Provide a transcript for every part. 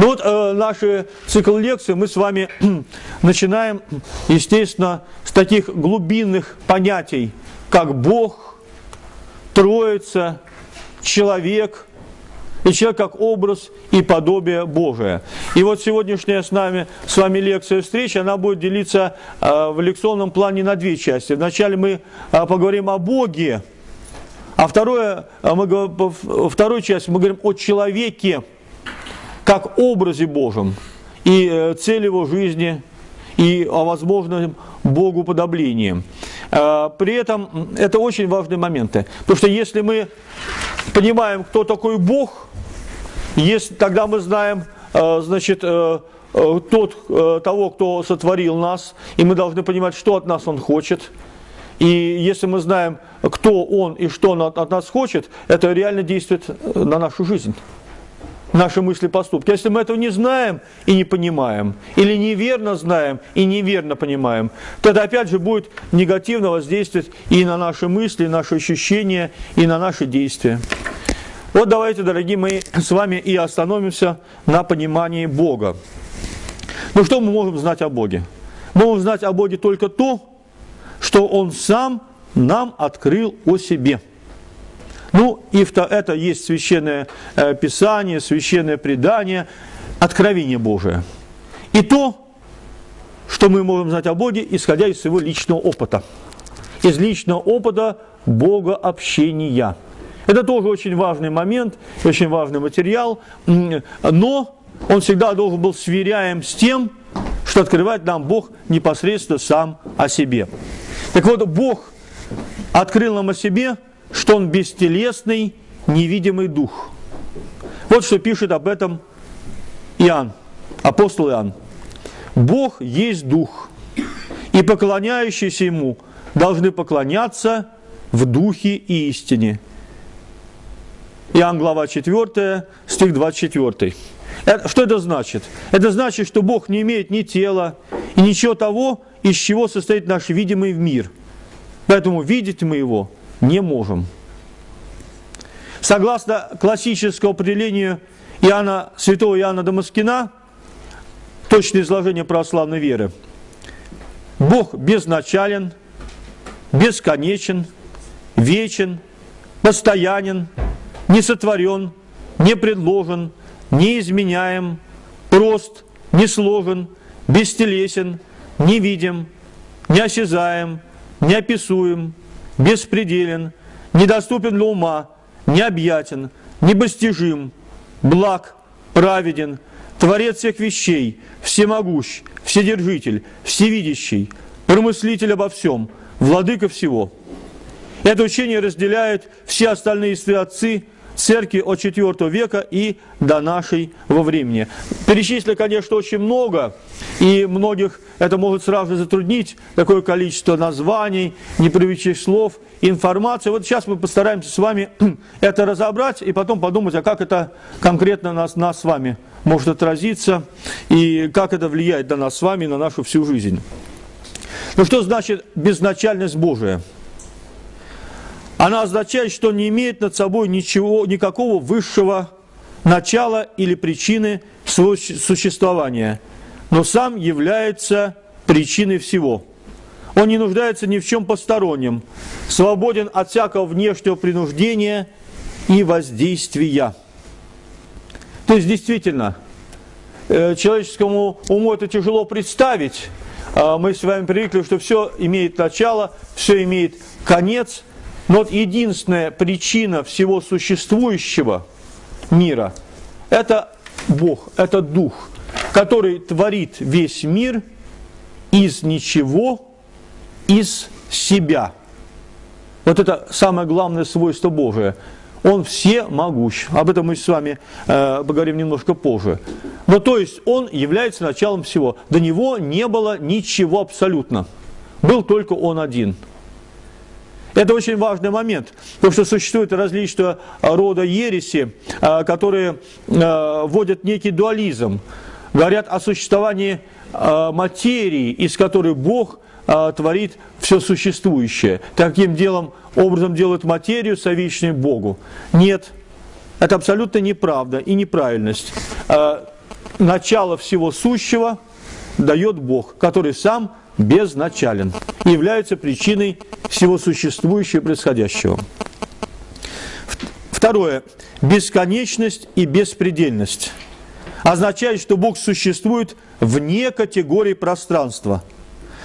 Ну вот э, наши цикл лекций мы с вами начинаем, естественно, с таких глубинных понятий, как Бог, Троица, человек – и человек как образ и подобие Божие. И вот сегодняшняя с нами, с вами лекция встреча, она будет делиться э, в лекционном плане на две части. Вначале мы э, поговорим о Боге, а второе, э, мы, во второй части мы говорим о человеке как образе Божьем и э, цель его жизни, и о возможном Богу подоблении. Э, при этом это очень важные моменты. Потому что если мы понимаем, кто такой Бог, если, тогда мы знаем, э, значит, тот, того, кто сотворил нас, и мы должны понимать, что от нас Он хочет. И если мы знаем, кто Он и что Он от нас хочет, это реально действует на нашу жизнь наши мысли, поступки. Если мы этого не знаем и не понимаем, или неверно знаем и неверно понимаем, то это опять же будет негативно воздействовать и на наши мысли, и наши ощущения, и на наши действия. Вот давайте, дорогие мои, с вами и остановимся на понимании Бога. Ну что мы можем знать о Боге? Мы можем знать о Боге только то, что Он сам нам открыл о себе. Ну, и это есть священное э, писание, священное предание, откровение Божие. И то, что мы можем знать о Боге, исходя из своего личного опыта. Из личного опыта Бога общения – это тоже очень важный момент, очень важный материал, но он всегда должен был сверяем с тем, что открывает нам Бог непосредственно сам о себе. Так вот, Бог открыл нам о себе, что Он бестелесный, невидимый дух. Вот что пишет об этом Иоанн, апостол Иоанн. Бог есть дух, и поклоняющиеся Ему должны поклоняться в духе и истине. Иоанн, глава 4, стих 24. Это, что это значит? Это значит, что Бог не имеет ни тела и ничего того, из чего состоит наш видимый мир. Поэтому видеть мы его не можем. Согласно классическому определению Иоанна, святого Иоанна Дамаскина, точное изложение православной веры, Бог безначален, бесконечен, вечен, постоянен, не сотворен, не предложен, не изменяем, прост, не сложен, бестелесен, невидим, неосязаем, неописуем, беспределен, недоступен для ума, необъятен, небостижим, благ, праведен, Творец всех вещей, всемогущ, вседержитель, всевидящий, промыслитель обо всем, владыка всего. Это учение разделяют все остальные отцы церкви от IV века и до нашей во времени. Перечислили, конечно, очень много, и многих это может сразу затруднить, такое количество названий, непривычных слов, информации. Вот сейчас мы постараемся с вами это разобрать и потом подумать, а как это конкретно нас, нас с вами может отразиться, и как это влияет на нас с вами, на нашу всю жизнь. Ну что значит безначальность Божия? Она означает, что не имеет над собой ничего, никакого высшего начала или причины существования, но сам является причиной всего. Он не нуждается ни в чем постороннем, свободен от всякого внешнего принуждения и воздействия. То есть, действительно, э, человеческому уму это тяжело представить. А мы с вами привыкли, что все имеет начало, все имеет конец – но вот единственная причина всего существующего мира – это Бог, это Дух, который творит весь мир из ничего, из себя. Вот это самое главное свойство Божие. Он все могущ. Об этом мы с вами э, поговорим немножко позже. Но то есть он является началом всего. До него не было ничего абсолютно. Был только он один – это очень важный момент, потому что существуют различного рода ереси, а, которые а, вводят некий дуализм, говорят о существовании а, материи, из которой Бог творит все существующее. Таким делом, образом делает материю совечной Богу. Нет, это абсолютно неправда и неправильность. начало всего сущего дает Бог, который сам безначален является причиной всего существующего и происходящего. Второе. Бесконечность и беспредельность означает, что Бог существует вне категории пространства,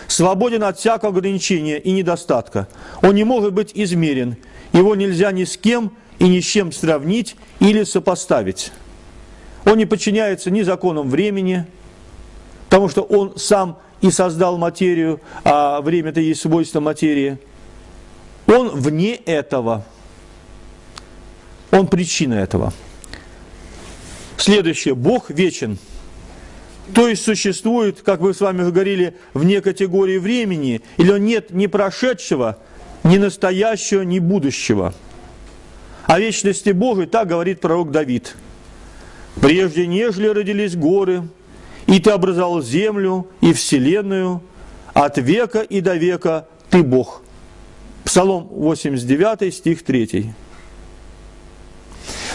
свободен от всякого ограничения и недостатка. Он не может быть измерен, его нельзя ни с кем и ни с чем сравнить или сопоставить. Он не подчиняется ни законам времени, потому что он сам и создал материю, а время-то есть свойство материи. Он вне этого. Он причина этого. Следующее. Бог вечен. То есть существует, как мы с вами говорили, вне категории времени, или нет ни прошедшего, ни настоящего, ни будущего. О вечности Божией так говорит пророк Давид. «Прежде нежели родились горы, и ты образовал землю и вселенную, от века и до века ты Бог». Псалом 89, стих 3.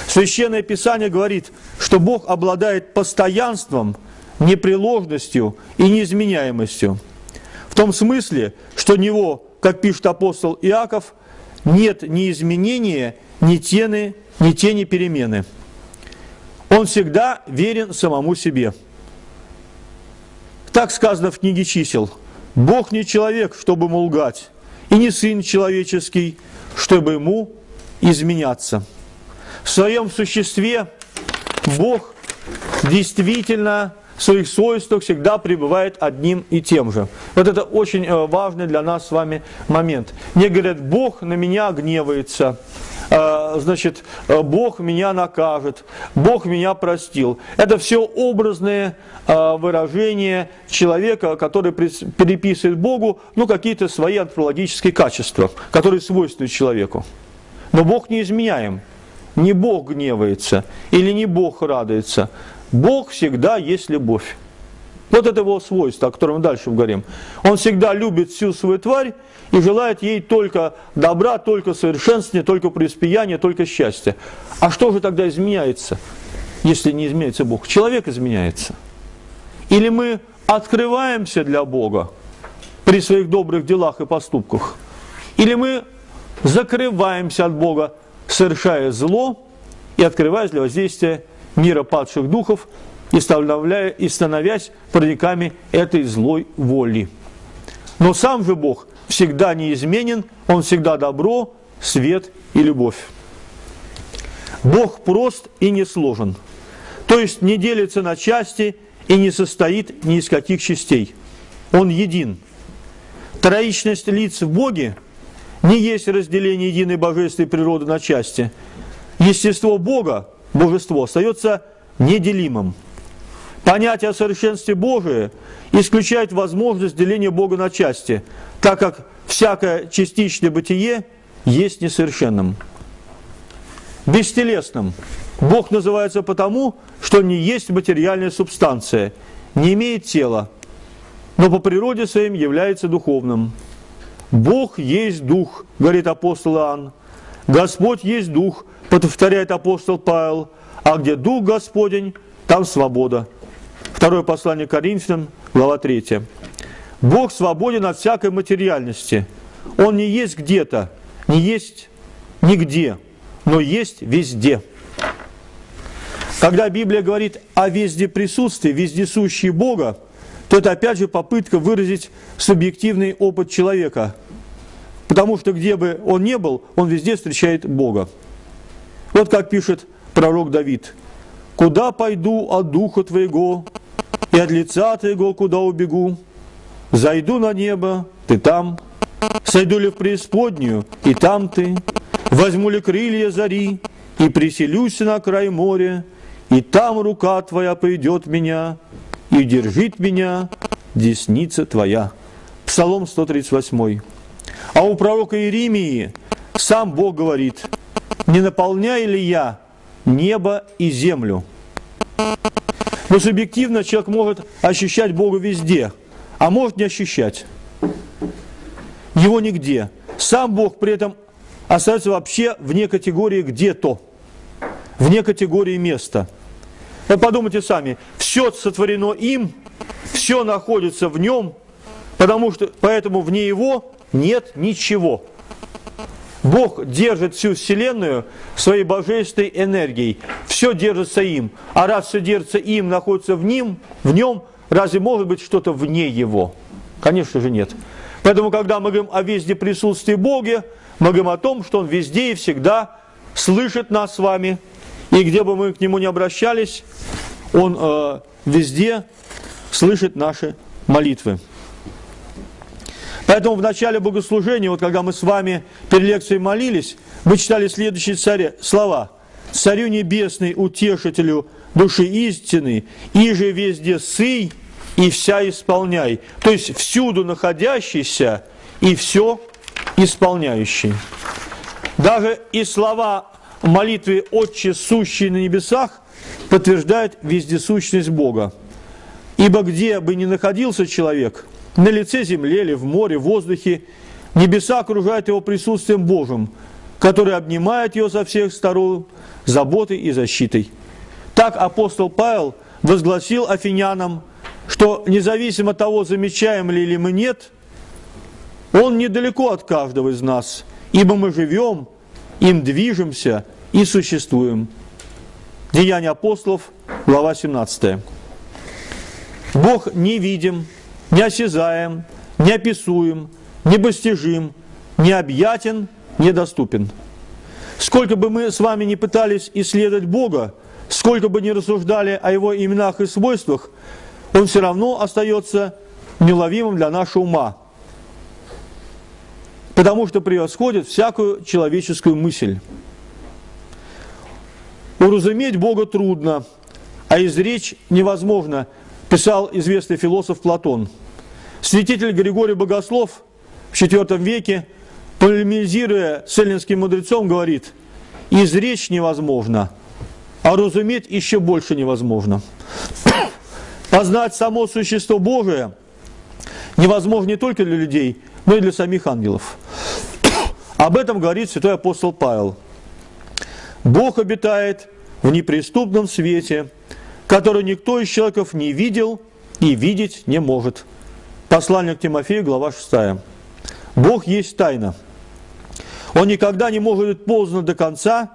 Священное Писание говорит, что Бог обладает постоянством, непреложностью и неизменяемостью. В том смысле, что Него, как пишет апостол Иаков, нет ни изменения, ни тени, ни тени перемены. Он всегда верен самому себе. Так сказано в книге чисел. Бог не человек, чтобы ему лгать, и не сын человеческий, чтобы ему изменяться. В своем существе Бог действительно в своих свойствах всегда пребывает одним и тем же. Вот это очень э, важный для нас с вами момент. Не говорят, Бог на меня гневается, значит, э, Бог меня накажет, Бог меня простил. Это все образные выражения человека, который переписывает Богу ну, какие-то свои антропологические качества, которые свойственны человеку. Но Бог не изменяем. Не Бог гневается или не Бог радуется. Бог всегда есть любовь. Вот это его свойство, о котором мы дальше говорим. Он всегда любит всю свою тварь и желает ей только добра, только совершенствования, только преуспеяния, только счастья. А что же тогда изменяется, если не изменяется Бог? Человек изменяется. Или мы открываемся для Бога при своих добрых делах и поступках, или мы закрываемся от Бога, совершая зло и открываясь для воздействия мира падших духов и, и становясь парниками этой злой воли. Но сам же Бог всегда неизменен, Он всегда добро, свет и любовь. Бог прост и не сложен, то есть не делится на части и не состоит ни из каких частей. Он един. Троичность лиц в Боге не есть разделение единой божественной природы на части. Естество Бога божество остается неделимым. Понятие о совершенстве Божие исключает возможность деления Бога на части, так как всякое частичное бытие есть несовершенным. Бестелесным. Бог называется потому, что не есть материальная субстанция, не имеет тела, но по природе своим является духовным. Бог есть Дух, говорит апостол Иоанн. Господь есть Дух, повторяет апостол Павел, а где Дух Господень, там свобода. Второе послание Коринфянам, глава 3. Бог свободен от всякой материальности. Он не есть где-то, не есть нигде, но есть везде. Когда Библия говорит о везде присутствии, вездесущей Бога, то это опять же попытка выразить субъективный опыт человека. Потому что где бы он ни был, он везде встречает Бога. Вот как пишет пророк Давид. «Куда пойду от духа твоего, и от лица твоего куда убегу? Зайду на небо, ты там, сойду ли в преисподнюю, и там ты, возьму ли крылья зари, и приселюсь на край моря, и там рука твоя пойдет меня, и держит меня десница твоя». Псалом 138. А у пророка Иеремии сам Бог говорит – не наполняю ли я небо и землю? Но субъективно человек может ощущать Бога везде, а может не ощущать. Его нигде. Сам Бог при этом остается вообще вне категории где-то, вне категории места. Вот подумайте сами, все сотворено им, все находится в нем, потому что поэтому вне его нет ничего. Бог держит всю Вселенную своей божественной энергией. Все держится им. А раз все держится им, находится в нем, в нем, разве может быть что-то вне его? Конечно же нет. Поэтому, когда мы говорим о везде присутствии Бога, мы говорим о том, что Он везде и всегда слышит нас с вами. И где бы мы к Нему не обращались, Он э, везде слышит наши молитвы. Поэтому в начале богослужения, вот когда мы с вами перед лекцией молились, мы читали следующие цари, слова. «Царю небесный, утешителю души истины, и же везде сый и вся исполняй». То есть всюду находящийся и все исполняющий. Даже и слова молитвы «Отче, сущий на небесах» подтверждают вездесущность Бога. Ибо где бы ни находился человек, на лице земли или в море, в воздухе, небеса окружают его присутствием Божьим, который обнимает его со всех сторон заботой и защитой. Так апостол Павел возгласил афинянам, что независимо от того, замечаем ли или мы нет, он недалеко от каждого из нас, ибо мы живем, им движемся и существуем. Деяния апостолов, глава 17. Бог невидим, неосязаем, неописуем, непостижим, необъятен, недоступен. Сколько бы мы с вами не пытались исследовать Бога, сколько бы ни рассуждали о Его именах и свойствах, Он все равно остается неуловимым для нашего ума, потому что превосходит всякую человеческую мысль. Уразуметь Бога трудно, а изречь невозможно – писал известный философ Платон. Святитель Григорий Богослов в IV веке, полемизируя с эллинским мудрецом, говорит, «Изречь невозможно, а разуметь еще больше невозможно». Познать само существо Божие невозможно не только для людей, но и для самих ангелов. Об этом говорит святой апостол Павел. Бог обитает в неприступном свете – который никто из человеков не видел и видеть не может. Послание к Тимофею, глава 6. Бог есть тайна. Он никогда не может быть познан до конца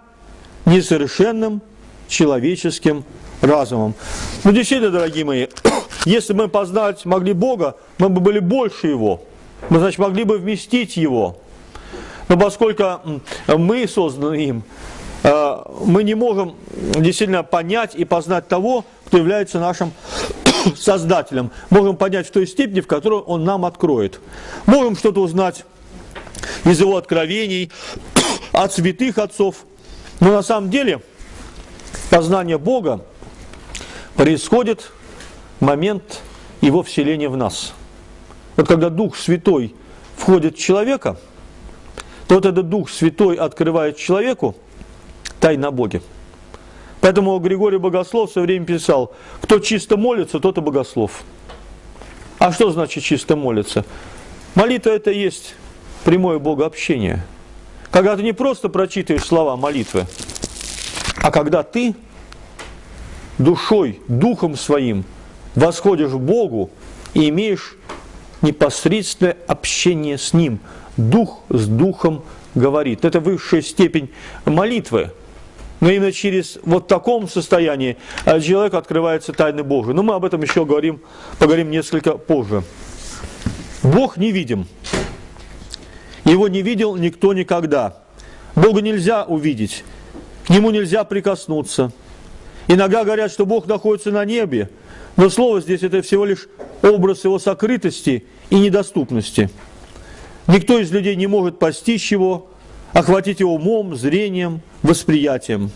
несовершенным человеческим разумом. Ну, действительно, дорогие мои, если мы познать могли Бога, мы бы были больше Его. Мы, значит, могли бы вместить Его. Но поскольку мы созданы им, мы не можем действительно понять и познать того, кто является нашим Создателем. Можем понять в той степени, в которой Он нам откроет. Можем что-то узнать из Его откровений, от святых отцов. Но на самом деле познание Бога происходит в момент Его вселения в нас. Вот когда Дух Святой входит в человека, то вот этот Дух Святой открывает человеку тайна Боге. Поэтому Григорий Богослов все время писал, кто чисто молится, тот и богослов. А что значит чисто молиться? Молитва это и есть прямое богообщение. Когда ты не просто прочитываешь слова молитвы, а когда ты душой, духом своим восходишь к Богу и имеешь непосредственное общение с Ним. Дух с духом говорит. Это высшая степень молитвы. Но именно через вот таком состоянии э, человеку открывается тайны Божии. Но мы об этом еще говорим, поговорим несколько позже. Бог не видим. Его не видел никто никогда. Бога нельзя увидеть. К нему нельзя прикоснуться. Иногда говорят, что Бог находится на небе, но слово здесь это всего лишь образ его сокрытости и недоступности. Никто из людей не может постичь его, охватить его умом, зрением, восприятием.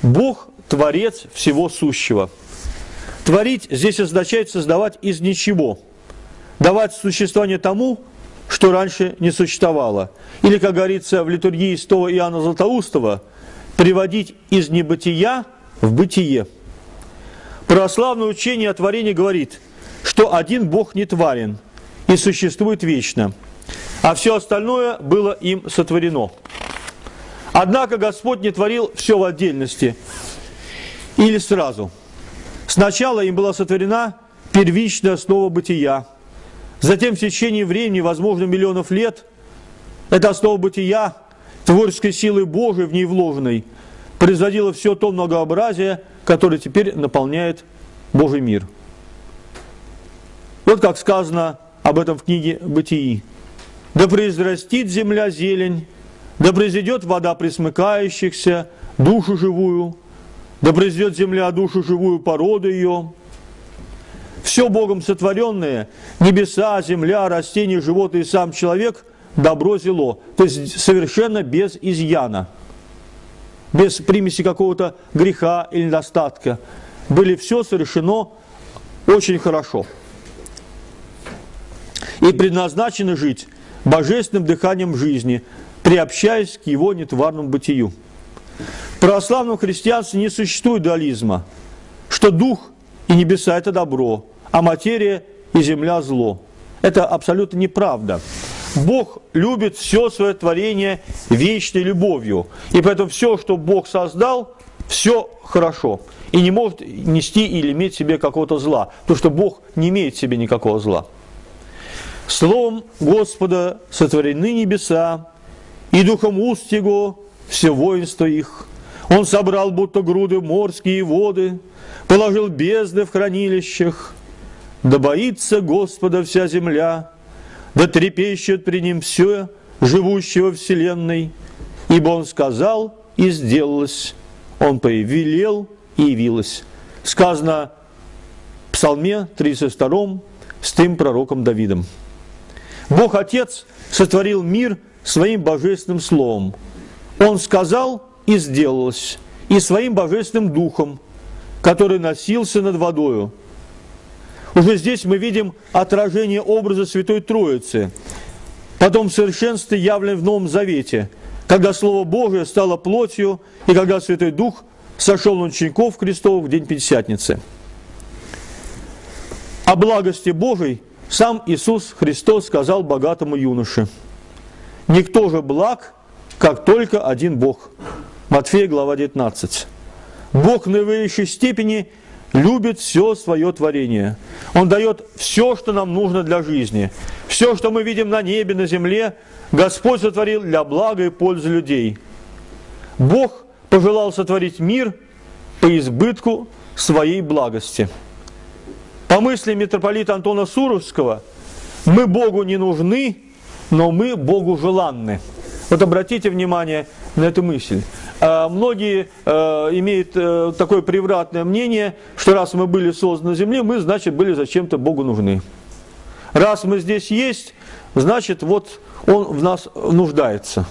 Бог – творец всего сущего. Творить здесь означает создавать из ничего, давать существование тому, что раньше не существовало. Или, как говорится в литургии святого Иоанна Златоустова, приводить из небытия в бытие. Православное учение о творении говорит, что один Бог не тварен и существует вечно – а все остальное было им сотворено. Однако Господь не творил все в отдельности. или сразу. Сначала им была сотворена первичная основа бытия. Затем в течение времени, возможно, миллионов лет, эта основа бытия, творческой силы Божией в ней вложенной, производила все то многообразие, которое теперь наполняет Божий мир. Вот как сказано об этом в книге «Бытии». «Да произрастит земля зелень, да произойдет вода присмыкающихся, душу живую, да произойдет земля душу живую породу ее, все Богом сотворенное, небеса, земля, растения, животные сам человек, добро зело. То есть совершенно без изъяна, без примеси какого-то греха или недостатка. Были все совершено очень хорошо. И предназначены жить божественным дыханием жизни, приобщаясь к его нетварному бытию. В православном христианстве не существует дуализма, что дух и небеса – это добро, а материя и земля – зло. Это абсолютно неправда. Бог любит все свое творение вечной любовью. И поэтому все, что Бог создал, все хорошо. И не может нести или иметь в себе какого-то зла. Потому что Бог не имеет в себе никакого зла. Словом Господа сотворены небеса, и духом уст Его все воинство их. Он собрал будто груды морские воды, положил бездны в хранилищах, да боится Господа вся земля, да трепещет при ним все, живущего вселенной, ибо Он сказал, и сделалось, Он повелел, и явилось. Сказано в Псалме 32 с тем пророком Давидом. Бог Отец сотворил мир своим божественным словом. Он сказал, и сделалось, и своим божественным духом, который носился над водою, уже здесь мы видим отражение образа Святой Троицы, потом в совершенстве явлен в Новом Завете, когда Слово Божие стало плотью, и когда Святой Дух сошел на учеников Христов в день Пятидесятницы. О благости Божией сам Иисус Христос сказал богатому юноше, «Никто же благ, как только один Бог». Матфея, глава 19. Бог в наивысшей степени любит все свое творение. Он дает все, что нам нужно для жизни. Все, что мы видим на небе, на земле, Господь сотворил для блага и пользы людей. Бог пожелал сотворить мир по избытку своей благости. По мысли митрополита Антона Суровского, мы Богу не нужны, но мы Богу желанны. Вот обратите внимание на эту мысль. А, многие э, имеют э, такое превратное мнение, что раз мы были созданы на земле, мы, значит, были зачем-то Богу нужны. Раз мы здесь есть, значит, вот Он в нас нуждается.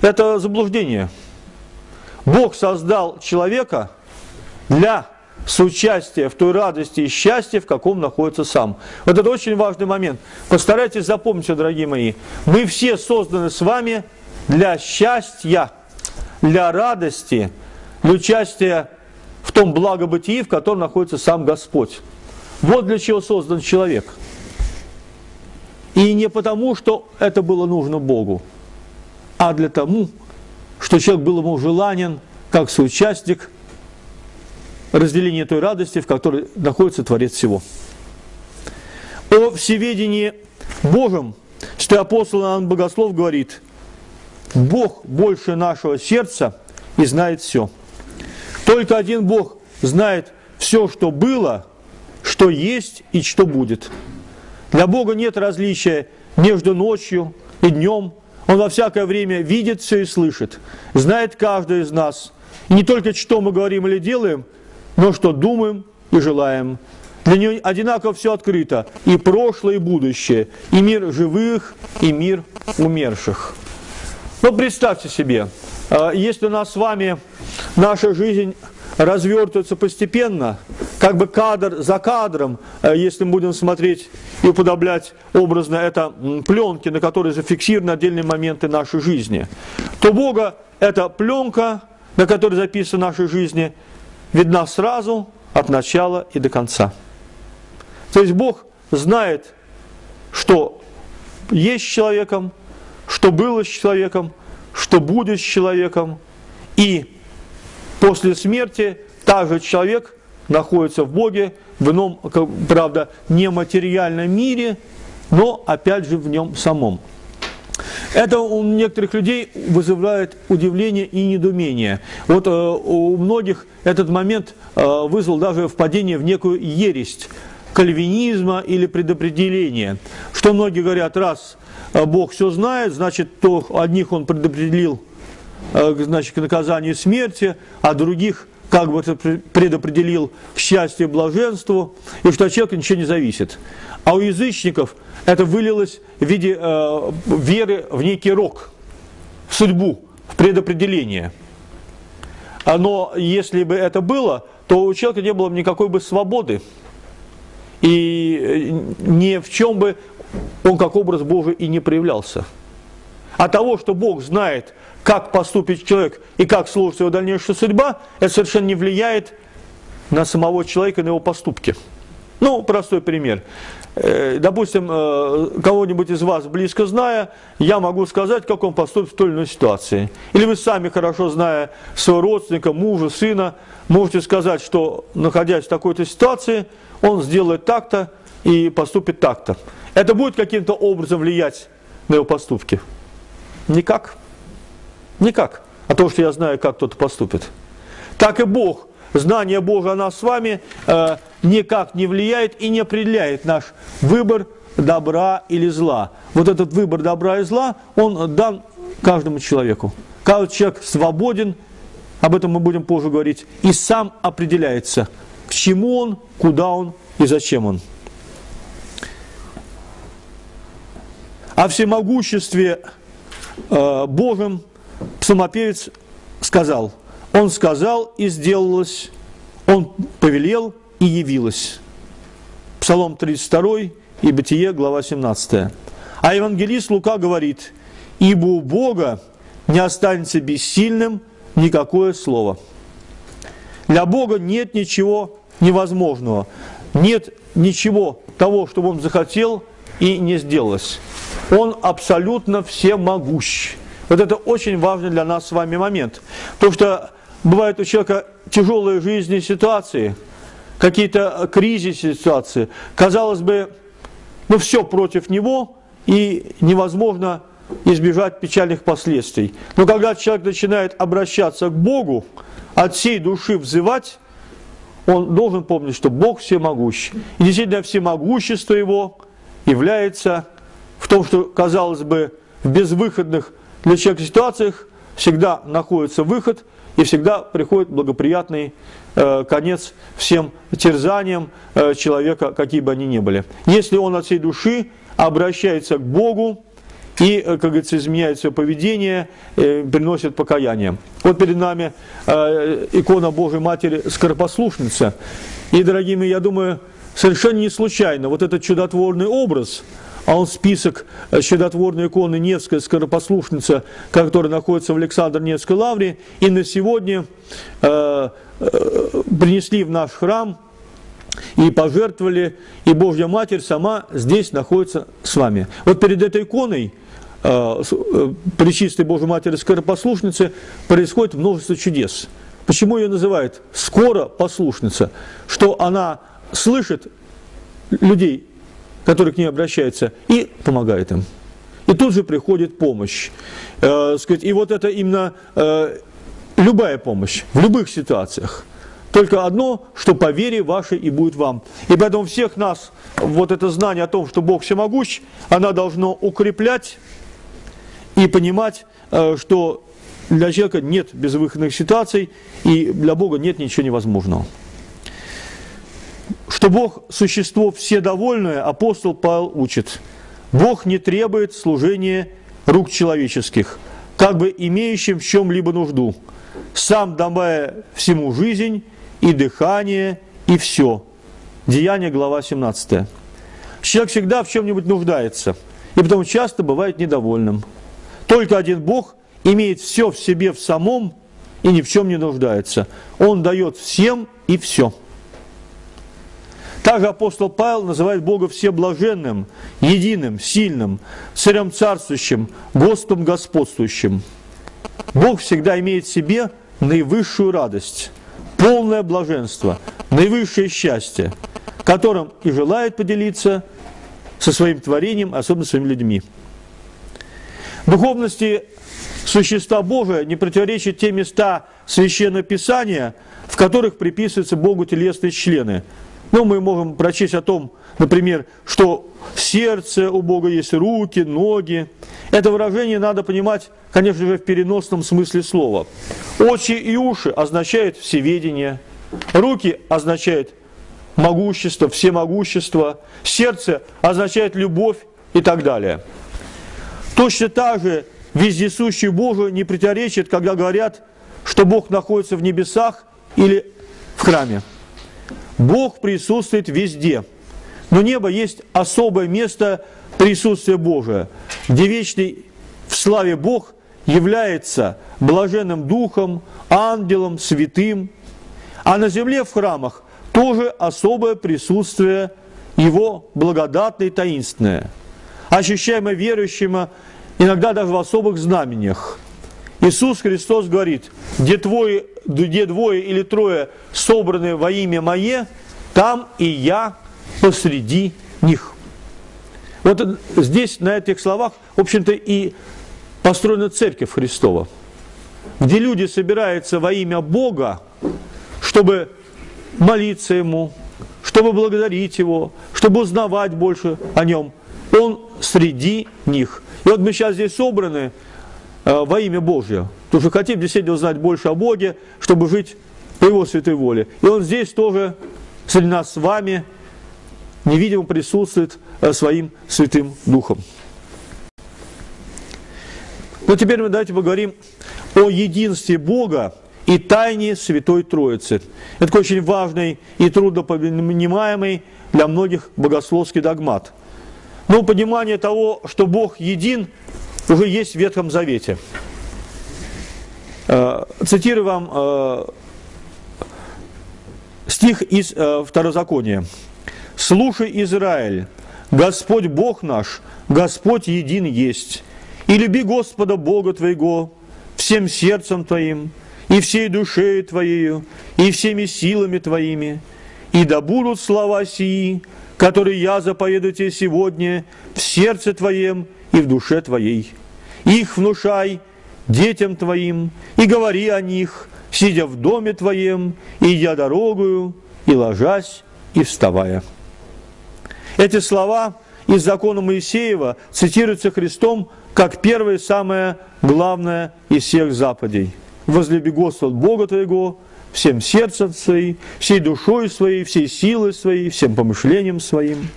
Это заблуждение. Бог создал человека для соучастия в той радости и счастье, в каком находится сам. Вот это очень важный момент. Постарайтесь запомнить, дорогие мои. Мы все созданы с вами для счастья для радости, для участия в том благобытии, в котором находится сам Господь. Вот для чего создан человек. И не потому, что это было нужно Богу, а для того, что человек был ему желанен как соучастник разделения той радости, в которой находится Творец всего. О всеведении Божьем, что апостол Иоанн Богослов говорит – Бог больше нашего сердца и знает все. Только один Бог знает все, что было, что есть и что будет. Для Бога нет различия между ночью и днем. Он во всякое время видит все и слышит, знает каждый из нас. И не только что мы говорим или делаем, но что думаем и желаем. Для него одинаково все открыто, и прошлое, и будущее, и мир живых, и мир умерших. Ну, представьте себе, э, если у нас с вами наша жизнь развертывается постепенно, как бы кадр за кадром, э, если мы будем смотреть и уподоблять образно это пленки, на которые зафиксированы отдельные моменты нашей жизни, то Бога эта пленка, на которой записаны наши жизни, видна сразу от начала и до конца. То есть Бог знает, что есть с человеком, что было с человеком, что будет с человеком, и после смерти также человек находится в Боге, в ином, правда, нематериальном мире, но опять же в нем самом. Это у некоторых людей вызывает удивление и недоумение. Вот э, у многих этот момент э, вызвал даже впадение в некую ересь кальвинизма или предопределения. Что многие говорят, раз э, Бог все знает, значит, то одних Он предопределил э, значит, к наказанию смерти, а других как бы предопределил к счастью и блаженству, и что от человека ничего не зависит. А у язычников это вылилось в виде э, веры в некий рок, в судьбу, в предопределение. Но если бы это было, то у человека не было бы никакой бы свободы. И э, ни в чем бы он как образ Божий и не проявлялся. А того, что Бог знает, как поступит человек и как сложится его дальнейшая судьба, это совершенно не влияет на самого человека, на его поступки. Ну, простой пример. Э, допустим, э, кого-нибудь из вас близко зная, я могу сказать, как он поступит в той или иной ситуации. Или вы сами, хорошо зная своего родственника, мужа, сына, можете сказать, что, находясь в такой-то ситуации, он сделает так-то и поступит так-то. Это будет каким-то образом влиять на его поступки? Никак. Никак. А то, что я знаю, как кто-то поступит. Так и Бог знание Бога нас с вами э, никак не влияет и не определяет наш выбор добра или зла. Вот этот выбор добра и зла, он дан каждому человеку. Каждый человек свободен, об этом мы будем позже говорить, и сам определяется, к чему он, куда он и зачем он. О всемогуществе э, Божьем псалмопевец сказал – он сказал и сделалось, он повелел и явилось. Псалом 32 и Бытие, глава 17. А евангелист Лука говорит, ибо у Бога не останется бессильным никакое слово. Для Бога нет ничего невозможного, нет ничего того, что Он захотел и не сделалось. Он абсолютно всемогущ. Вот это очень важный для нас с вами момент. Потому что бывают у человека тяжелые жизненные ситуации, какие-то кризисные ситуации. Казалось бы, ну все против него, и невозможно избежать печальных последствий. Но когда человек начинает обращаться к Богу, от всей души взывать, он должен помнить, что Бог всемогущ. И действительно всемогущество Его является в том, что, казалось бы, в безвыходных для человека ситуациях всегда находится выход – и всегда приходит благоприятный э, конец всем терзаниям э, человека, какие бы они ни были. Если он от всей души обращается к Богу и, э, как говорится, изменяет свое поведение, приносит покаяние. Вот перед нами икона Божьей Матери Скоропослушница. И, дорогие мои, я думаю, совершенно не случайно вот этот чудотворный образ – а он список э, чудотворной иконы Невская скоропослушница, которая находится в Александр Невской лавре, и на сегодня э, э, принесли в наш храм и пожертвовали, и Божья Матерь сама здесь находится с вами. Вот перед этой иконой э, э Пречистой Божьей Матери Скоропослушницы происходит множество чудес. Почему ее называют скоро послушница? Что она слышит людей который к ней обращается, и помогает им. И тут же приходит помощь. Э, сказать, и вот это именно э, любая помощь в любых ситуациях. Только одно, что по вере вашей и будет вам. И поэтому всех нас вот это знание о том, что Бог всемогущ, она должно укреплять и понимать, э, что для человека нет безвыходных ситуаций, и для Бога нет ничего невозможного что Бог – существо вседовольное, апостол Павел учит. Бог не требует служения рук человеческих, как бы имеющим в чем-либо нужду, сам давая всему жизнь и дыхание, и все. Деяние, глава 17. Человек всегда в чем-нибудь нуждается, и потом часто бывает недовольным. Только один Бог имеет все в себе в самом и ни в чем не нуждается. Он дает всем и все. Также апостол Павел называет Бога всеблаженным, единым, сильным, царем царствующим, Господом господствующим. Бог всегда имеет в себе наивысшую радость. полное блаженство, наивысшее счастье, которым и желает поделиться со своим творением, особенно своими людьми. Духовности существа Божия не противоречат те места Священного Писания, в которых приписываются Богу телесные члены. Ну, мы можем прочесть о том, например, что сердце у Бога есть руки, ноги. Это выражение надо понимать, конечно же, в переносном смысле слова. Очи и уши означают всеведение, руки означают могущество, всемогущество, сердце означает любовь и так далее. Точно так же вездесущий Божий не противоречит, когда говорят, что Бог находится в небесах или в храме. Бог присутствует везде. Но небо есть особое место присутствия Божия, где вечный в славе Бог является блаженным духом, ангелом, святым. А на земле в храмах тоже особое присутствие Его благодатное и таинственное, ощущаемое верующим иногда даже в особых знамениях. Иисус Христос говорит, где, твое, где двое или трое собраны во имя Мое, там и я посреди них. Вот здесь, на этих словах, в общем-то, и построена Церковь Христова, где люди собираются во имя Бога, чтобы молиться Ему, чтобы благодарить Его, чтобы узнавать больше о Нем. Он среди них. И вот мы сейчас здесь собраны во имя Божье, потому что хотим действительно узнать больше о Боге, чтобы жить по Его святой воле. И Он здесь тоже среди нас с вами невидимо присутствует э, своим святым Духом. Но теперь мы давайте поговорим о единстве Бога и тайне Святой Троицы. Это очень важный и труднопонимаемый для многих богословский догмат. Но понимание того, что Бог един, уже есть в Ветхом Завете. Э, цитирую вам э, стих из э, Второзакония. «Слушай, Израиль, Господь Бог наш, Господь един есть, и люби Господа Бога твоего всем сердцем твоим, и всей душею Твоею, и всеми силами Твоими, и да будут слова сии, которые я заповедую тебе сегодня в сердце Твоем и в душе Твоей. Их внушай детям Твоим, и говори о них, сидя в доме Твоем, и идя дорогою, и ложась, и вставая». Эти слова из закона Моисеева цитируются Христом как первое самое главное из всех заповедей – возлюби Господа Бога твоего всем сердцем своим, всей душой своей, всей силой своей, всем помышлением своим.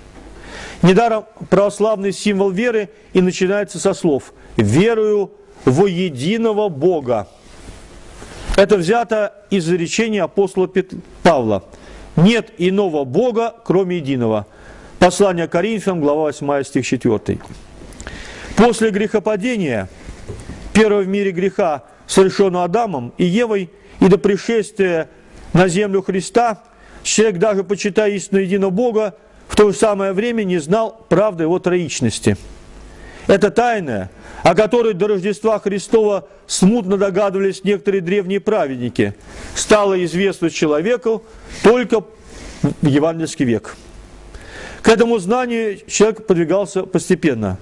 Недаром православный символ веры и начинается со слов «верую во единого Бога». Это взято из речения апостола Павла. «Нет иного Бога, кроме единого». Послание Коринфянам, глава 8, стих 4. После грехопадения, первого в мире греха, совершенную Адамом и Евой, и до пришествия на землю Христа, человек, даже почитая истину единого Бога, в то же самое время не знал правды его троичности. Это тайна, о которой до Рождества Христова смутно догадывались некоторые древние праведники, стало известно человеку только в евангельский век. К этому знанию человек подвигался постепенно.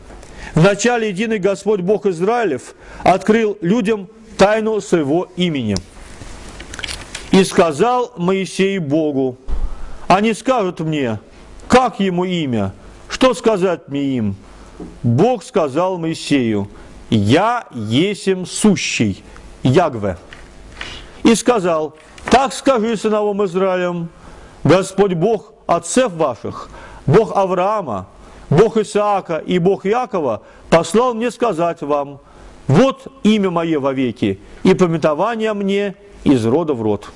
Вначале единый Господь Бог Израилев открыл людям тайну своего имени. И сказал Моисей Богу, они скажут мне, как ему имя, что сказать мне им? Бог сказал Моисею, я есим сущий, Ягве. И сказал, так скажи сыновам Израилем, Господь Бог отцев ваших, Бог Авраама, Бог Исаака и Бог Якова послал мне сказать вам, вот имя мое вовеки, и пометование мне из рода в род.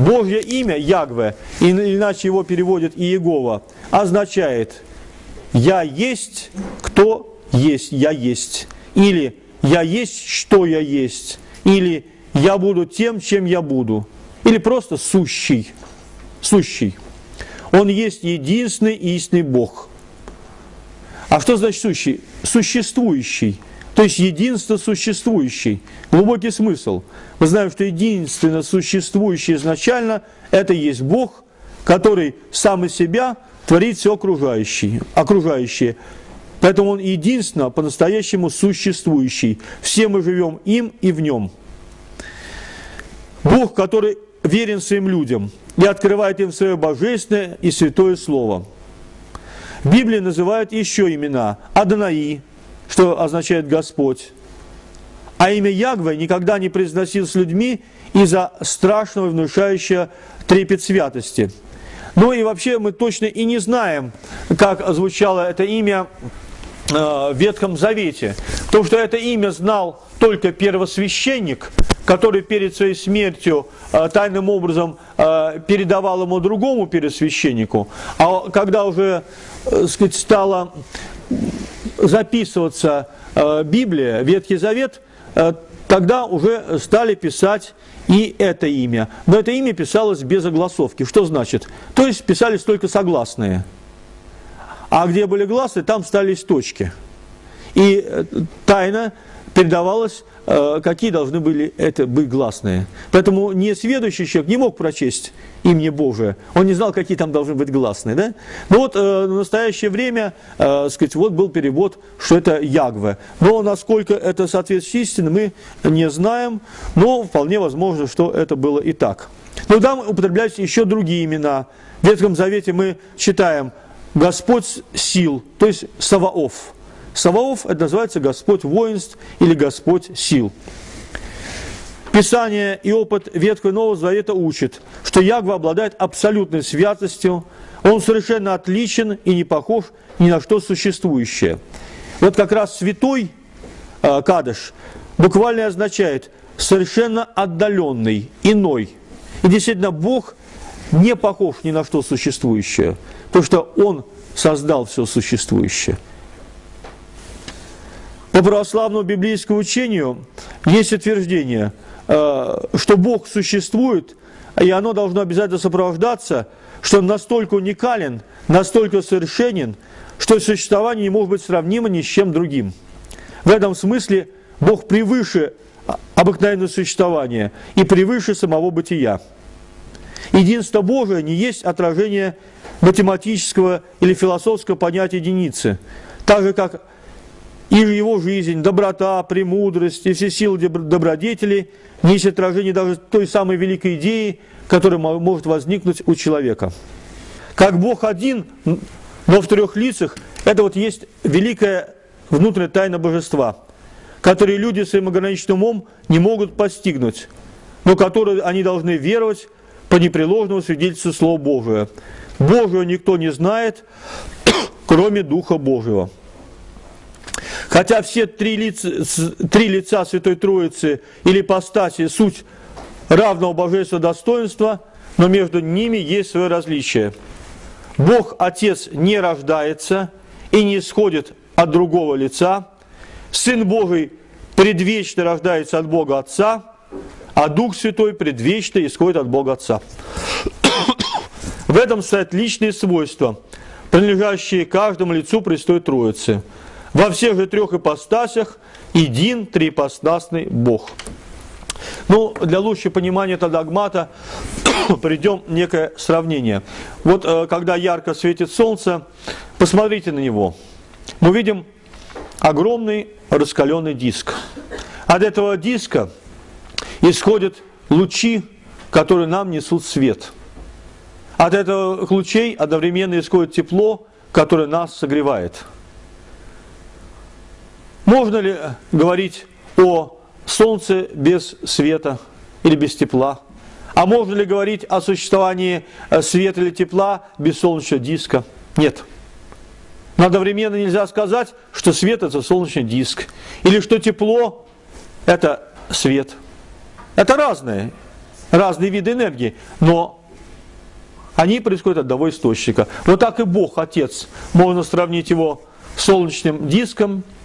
Божье имя Ягве, иначе его переводит Иегова, означает «Я есть, кто есть, я есть». Или «Я есть, что я есть». Или «Я буду тем, чем я буду». Или просто «сущий». Сущий. Он есть единственный истинный Бог. А что значит сущий? Существующий – то есть единство существующий. Глубокий смысл. Мы знаем, что единственно существующий изначально – это есть Бог, который сам из себя творит все окружающее. окружающее. Поэтому Он единственно по-настоящему существующий. Все мы живем им и в нем. Бог, который верен своим людям и открывает им свое божественное и святое Слово. В Библии называют еще имена Адонаи, что означает Господь. А имя Ягве никогда не произносил с людьми из-за страшного внушающего трепет святости. Ну и вообще мы точно и не знаем, как звучало это имя э, в Ветхом Завете. Потому что это имя знал только первосвященник, который перед своей смертью э, тайным образом э, передавал ему другому первосвященнику. А когда уже сказать, стала записываться Библия, Ветхий Завет, тогда уже стали писать и это имя. Но это имя писалось без огласовки. Что значит? То есть писались только согласные. А где были гласы, там стались точки. И э, тайна передавалась, э, какие должны были это быть гласные. Поэтому несведущий человек не мог прочесть имя Божие. Он не знал, какие там должны быть гласные. Да? Но вот э, в настоящее время сказать, вот был перевод, что это Ягве. Но насколько это соответствует истине, мы не знаем. Но вполне возможно, что это было и так. Но там употребляются еще другие имена. В Ветхом Завете мы читаем Господь сил, то есть Саваоф. Саваоф – это называется Господь воинств или Господь сил. Писание и опыт Ветхого и Нового Завета учат, что Ягва обладает абсолютной святостью, он совершенно отличен и не похож ни на что существующее. Вот как раз святой э, Кадыш буквально означает совершенно отдаленный, иной. И действительно, Бог не похож ни на что существующее, потому что Он создал все существующее. По православному библейскому учению есть утверждение, э, что Бог существует, и оно должно обязательно сопровождаться, что он настолько уникален, настолько совершенен, что существование не может быть сравнимо ни с чем другим. В этом смысле Бог превыше обыкновенного существования и превыше самого бытия. Единство Божие не есть отражение математического или философского понятия единицы, так же, как и его жизнь, доброта, премудрость и все силы добродетели не есть отражение даже той самой великой идеи, которая может возникнуть у человека. Как Бог один, но в трех лицах, это вот есть великая внутренняя тайна божества, которые люди своим ограниченным умом не могут постигнуть, но которые они должны веровать по непреложному свидетельству Слова Божия. Божию никто не знает, кроме Духа Божьего. Хотя все три лица, три лица Святой Троицы или постаси суть равного божественного достоинства, но между ними есть свое различие. Бог Отец не рождается и не исходит от другого лица. Сын Божий предвечно рождается от Бога Отца, а Дух Святой предвечно исходит от Бога Отца. В этом стоят личные свойства, принадлежащие каждому лицу Престой Троицы – во всех же трех ипостасях един триипостасный Бог. Ну, для лучшего понимания этого догмата придем некое сравнение. Вот э, когда ярко светит солнце, посмотрите на него. Мы видим огромный раскаленный диск. От этого диска исходят лучи, которые нам несут свет. От этих лучей одновременно исходит тепло, которое нас согревает. Можно ли говорить о Солнце без света или без тепла? А можно ли говорить о существовании э, света или тепла без солнечного диска? Нет. Но одновременно нельзя сказать, что свет – это солнечный диск, или что тепло – это свет. Это разные, разные виды энергии, но они происходят от одного источника. Вот так и Бог, Отец, можно сравнить его с солнечным диском – Э,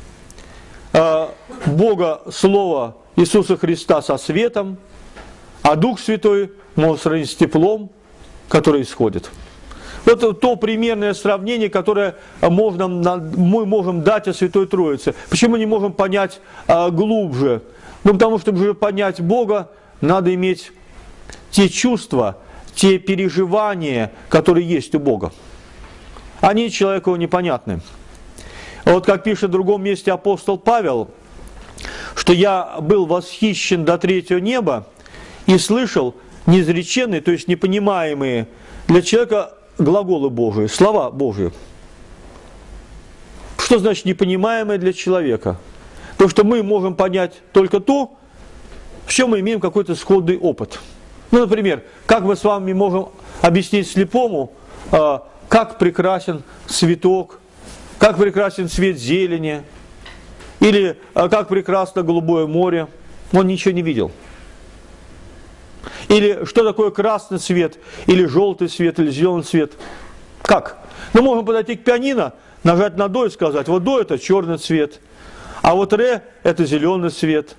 Бога Слова Иисуса Христа со светом, а Дух Святой может сравнить с теплом, который исходит. Вот то примерное сравнение, которое можно, мы можем дать о Святой Троице. Почему не можем понять а, глубже? Ну, потому что, чтобы понять Бога, надо иметь те чувства, те переживания, которые есть у Бога. Они человеку непонятны. Вот как пишет в другом месте апостол Павел, что я был восхищен до третьего неба и слышал неизреченные, то есть непонимаемые для человека глаголы Божии, слова Божии. Что значит непонимаемое для человека? То, что мы можем понять только то, в чем мы имеем какой-то сходный опыт. Ну, например, как мы с вами можем объяснить слепому, а, как прекрасен цветок, как прекрасен цвет зелени, или а, как прекрасно голубое море. Он ничего не видел. Или что такое красный цвет, или желтый цвет, или зеленый цвет. Как? Мы можем подойти к пианино, нажать на до и сказать, вот до это черный цвет, а вот ре это зеленый цвет,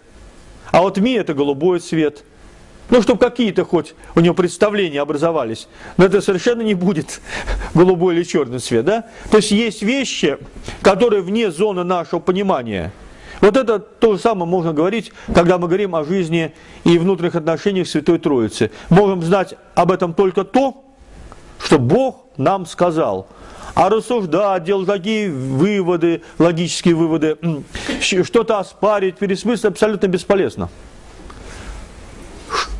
а вот ми это голубой цвет. Ну, чтобы какие-то хоть у него представления образовались. Но это совершенно не будет голубой или черный цвет, да? То есть есть вещи, которые вне зоны нашего понимания – вот это то же самое можно говорить, когда мы говорим о жизни и внутренних отношениях Святой Троицы. Можем знать об этом только то, что Бог нам сказал. А рассуждать, делать такие выводы, логические выводы, что-то оспарить, пересмыслить абсолютно бесполезно.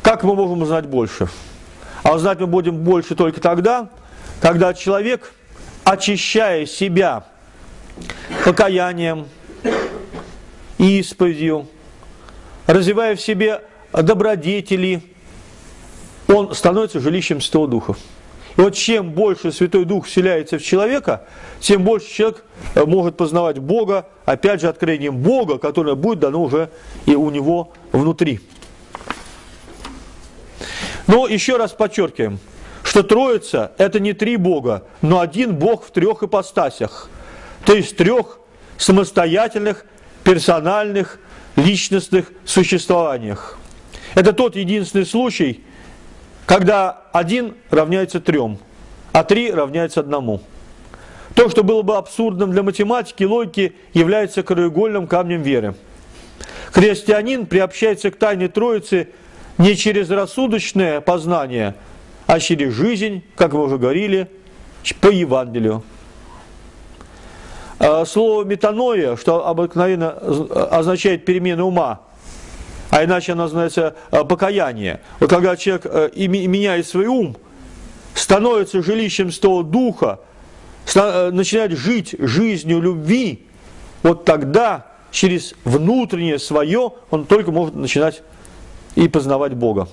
Как мы можем узнать больше? А узнать мы будем больше только тогда, когда человек, очищая себя покаянием, исповедью, развивая в себе добродетели, он становится жилищем Святого Духа. И вот чем больше Святой Дух вселяется в человека, тем больше человек э, может познавать Бога, опять же, откровением Бога, которое будет дано уже и у него внутри. Но еще раз подчеркиваем, что Троица – это не три Бога, но один Бог в трех ипостасях, то есть трех самостоятельных персональных, личностных существованиях. Это тот единственный случай, когда один равняется трем, а три равняется одному. То, что было бы абсурдным для математики и логики, является краеугольным камнем веры. Христианин приобщается к тайне Троицы не через рассудочное познание, а через жизнь, как мы уже говорили, по Евангелию. Э, слово метаноя, что обыкновенно означает перемену ума, а иначе оно называется э, покаяние. Вот когда человек э, меняет свой ум, становится жилищем того духа, начинает жить жизнью любви, вот тогда через внутреннее свое он только может начинать и познавать Бога.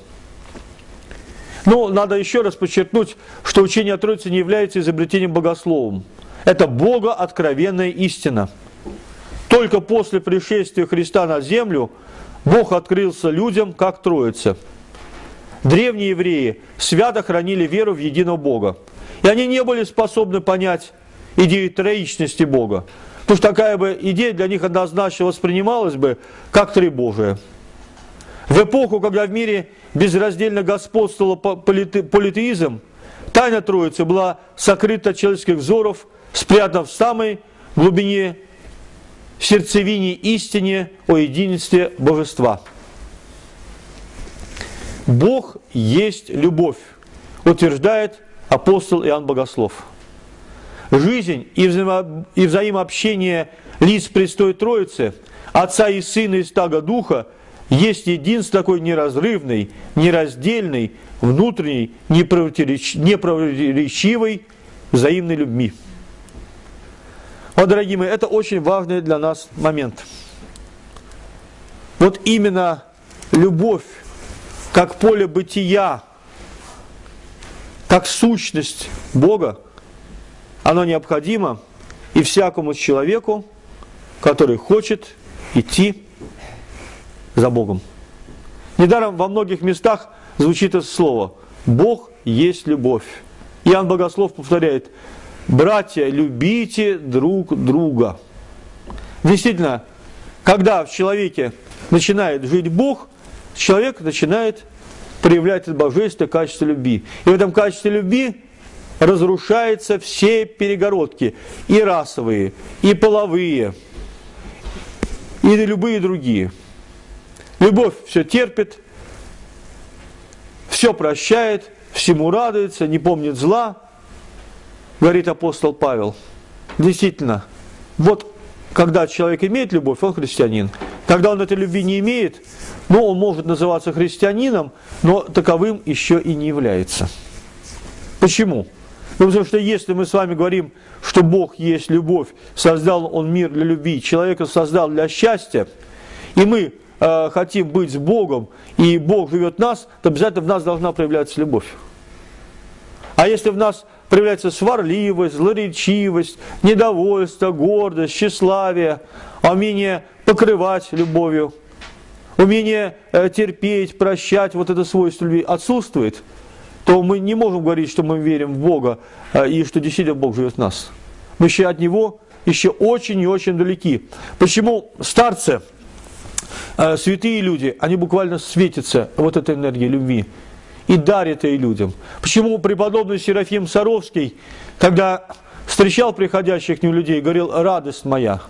Ну, надо еще раз подчеркнуть, что учение о Троице не является изобретением богословом. Это Бога откровенная истина. Только после пришествия Христа на землю Бог открылся людям как Троица. Древние евреи свято хранили веру в единого Бога. И они не были способны понять идею троичности Бога. Потому что такая бы идея для них однозначно воспринималась бы как три Божия. В эпоху, когда в мире безраздельно господствовал политеизм, тайна Троицы была сокрыта от человеческих взоров спрятав в самой глубине сердцевине истине о единстве Божества. Бог есть любовь, утверждает апостол Иоанн Богослов. Жизнь и, взаимо, и взаимообщение лиц Престой Троицы, Отца и Сына и Стага Духа, есть единство такой неразрывный, нераздельный, внутренний, непротиворечивой взаимной любви. Вот, дорогие мои, это очень важный для нас момент. Вот именно любовь, как поле бытия, как сущность Бога, оно необходимо и всякому человеку, который хочет идти за Богом. Недаром во многих местах звучит это слово «Бог есть любовь». Иоанн Богослов повторяет – Братья, любите друг друга. Действительно, когда в человеке начинает жить Бог, человек начинает проявлять это божественное качество любви. И в этом качестве любви разрушаются все перегородки, и расовые, и половые, и любые другие. Любовь все терпит, все прощает, всему радуется, не помнит зла, говорит апостол Павел. Действительно, вот когда человек имеет любовь, он христианин. Когда он этой любви не имеет, ну, он может называться христианином, но таковым еще и не является. Почему? Ну, потому что если мы с вами говорим, что Бог есть любовь, создал Он мир для любви, человека создал для счастья, и мы э, хотим быть с Богом, и Бог живет в нас, то обязательно в нас должна проявляться любовь. А если в нас проявляется сварливость, злоречивость, недовольство, гордость, тщеславие, умение покрывать любовью, умение э, терпеть, прощать, вот это свойство любви отсутствует, то мы не можем говорить, что мы верим в Бога э, и что действительно Бог живет в нас. Мы еще от Него еще очень и очень далеки. Почему старцы, святые люди, они буквально светятся вот этой энергией любви и дарит ей людям. Почему преподобный Серафим Саровский, когда встречал приходящих к нему людей, говорил «радость моя»,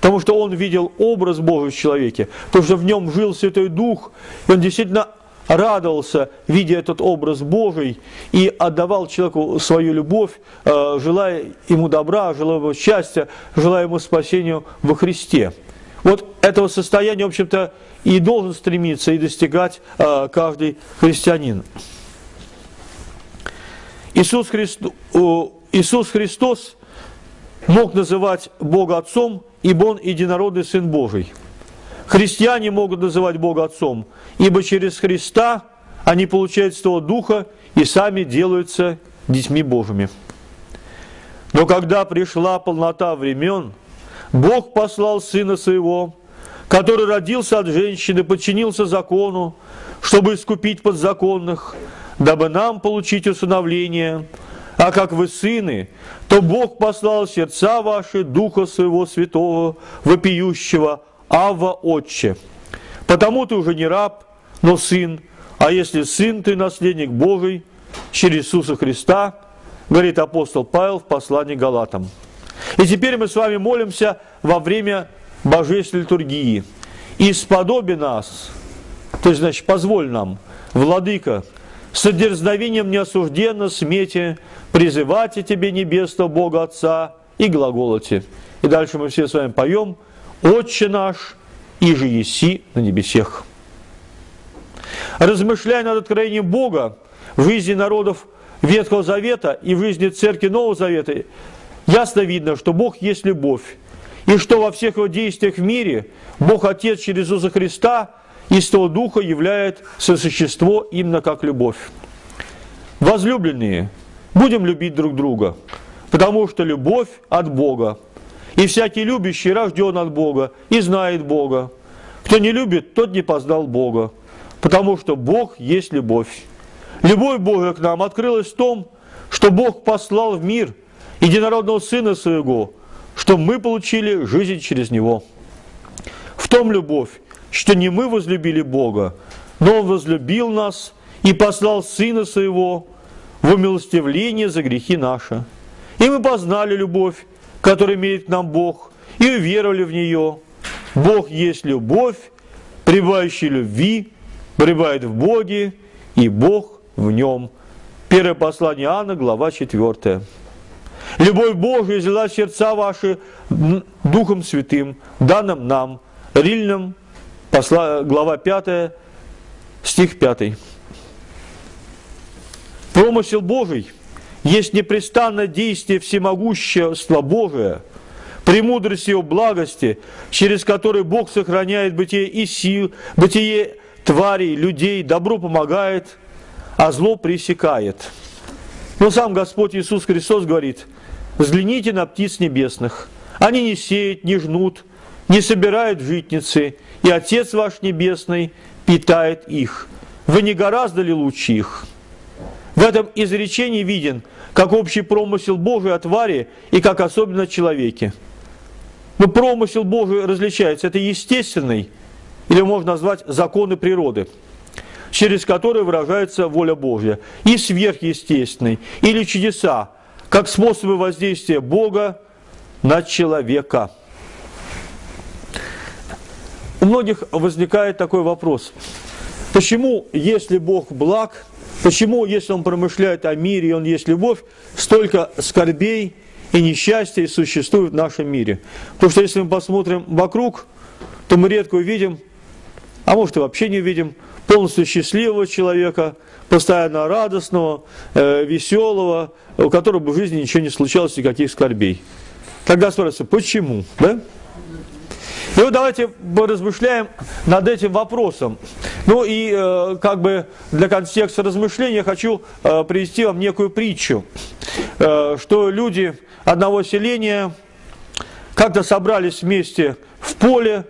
Потому что он видел образ Божий в человеке, потому что в нем жил Святой Дух, и он действительно радовался, видя этот образ Божий, и отдавал человеку свою любовь, э, желая ему добра, желая ему счастья, желая ему спасению во Христе. Вот этого состояния, в общем-то, и должен стремиться и достигать э, каждый христианин. Иисус, Христо, Иисус Христос мог называть Бога Отцом, ибо Он единородный Сын Божий. Христиане могут называть Бога Отцом, ибо через Христа они получают Святого Духа и сами делаются детьми Божьими. Но когда пришла полнота времен, Бог послал Сына Своего, который родился от женщины, подчинился закону, чтобы искупить подзаконных, дабы нам получить усыновление. А как вы сыны, то Бог послал сердца ваши Духа Своего Святого, вопиющего, Авва Отче. Потому ты уже не раб, но сын, а если сын, ты наследник Божий через Иисуса Христа, говорит апостол Павел в послании Галатам. И теперь мы с вами молимся во время божественной литургии. И сподоби нас, то есть, значит, позволь нам, Владыка, с дерзновением неосужденно смете призывайте Тебе небесного Бога Отца и глаголоте. И дальше мы все с вами поем «Отче наш, и же еси на небесех». Размышляя над откровением Бога в жизни народов Ветхого Завета и в жизни Церкви Нового Завета, ясно видно, что Бог есть любовь, и что во всех его действиях в мире Бог Отец через Иисуса Христа из того Духа являет сосущество именно как любовь. Возлюбленные, будем любить друг друга, потому что любовь от Бога. И всякий любящий рожден от Бога и знает Бога. Кто не любит, тот не познал Бога, потому что Бог есть любовь. Любовь Бога к нам открылась в том, что Бог послал в мир единородного Сына Своего, чтобы мы получили жизнь через Него. В том любовь, что не мы возлюбили Бога, но Он возлюбил нас и послал Сына Своего в умилостивление за грехи наши. И мы познали любовь, которую имеет к нам Бог, и уверовали в нее. Бог есть любовь, пребывающий любви, пребывает в Боге, и Бог в нем. Первое послание Иоанна, глава 4. Любовь Божия взяла сердца ваши Духом Святым, данным нам, Рильным, глава 5, стих 5. Промысел Божий есть непрестанное действие всемогущества Божия, премудрости Его благости, через который Бог сохраняет бытие и сил, бытие тварей, людей, добро помогает, а зло пресекает. Но сам Господь Иисус Христос говорит – Взгляните на птиц небесных. Они не сеют, не жнут, не собирают житницы, и Отец ваш Небесный питает их. Вы не гораздо ли лучше их? В этом изречении виден, как общий промысел Божий о твари и как особенно о человеке. Но промысел Божий различается. Это естественный, или можно назвать законы природы. через который выражается воля Божья, и сверхъестественный, или чудеса, как способы воздействия Бога на человека. У многих возникает такой вопрос. Почему, если Бог благ, почему, если Он промышляет о мире, и Он есть любовь, столько скорбей и несчастий существует в нашем мире? Потому что если мы посмотрим вокруг, то мы редко увидим, а может и вообще не увидим, полностью счастливого человека, постоянно радостного, э, веселого, у которого бы в жизни ничего не случалось, никаких скорбей. Тогда спрашивается, почему? Да? И вот давайте размышляем над этим вопросом. Ну и э, как бы для контекста размышления хочу э, привести вам некую притчу, э, что люди одного селения как-то собрались вместе в поле,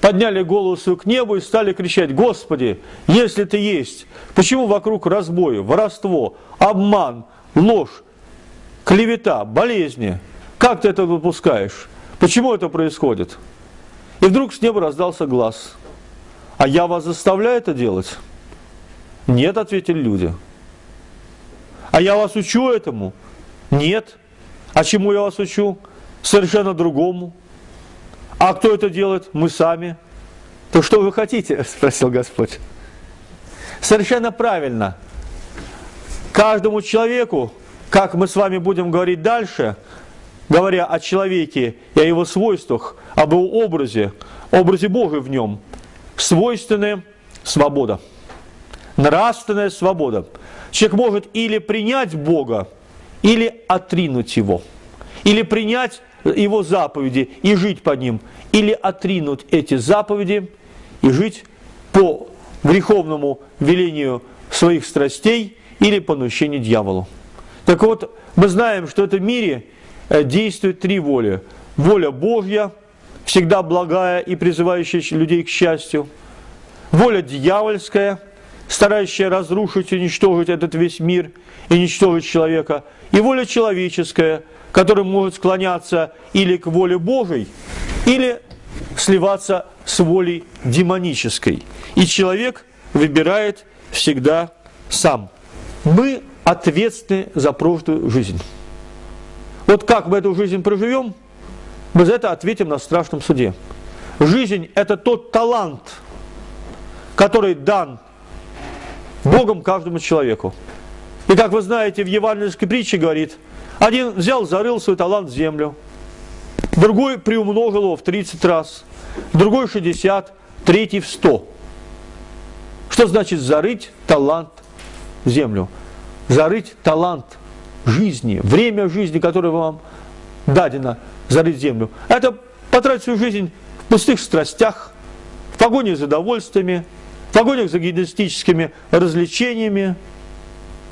подняли голову свою к небу и стали кричать, Господи, если Ты есть, почему вокруг разбой, воровство, обман, ложь, клевета, болезни? Как Ты это выпускаешь? Почему это происходит? И вдруг с неба раздался глаз. А я вас заставляю это делать? Нет, ответили люди. А я вас учу этому? Нет. А чему я вас учу? Совершенно другому. А кто это делает? Мы сами. То что вы хотите? Спросил Господь. Совершенно правильно. Каждому человеку, как мы с вами будем говорить дальше, говоря о человеке и о его свойствах, об его образе, образе Бога в нем, свойственная свобода, нравственная свобода. Человек может или принять Бога, или отринуть Его, или принять его заповеди и жить по ним, или отринуть эти заповеди и жить по греховному велению своих страстей или по наущению дьяволу. Так вот, мы знаем, что в этом мире э, действует три воли. Воля Божья, всегда благая и призывающая людей к счастью. Воля дьявольская, старающая разрушить, уничтожить этот весь мир и уничтожить человека. И воля человеческая – который может склоняться или к воле Божией, или сливаться с волей демонической. И человек выбирает всегда сам. Мы ответственны за прошлую жизнь. Вот как мы эту жизнь проживем, мы за это ответим на страшном суде. Жизнь – это тот талант, который дан Богом каждому человеку. И как вы знаете, в евангельской притче говорит – один взял, зарыл свой талант в землю, другой приумножил его в 30 раз, другой 60, третий в 100. Что значит зарыть талант в землю? Зарыть талант жизни, время жизни, которое вам дадено, зарыть землю. Это потратить свою жизнь в пустых страстях, в погоне за удовольствиями, в погонях за гедонистическими развлечениями,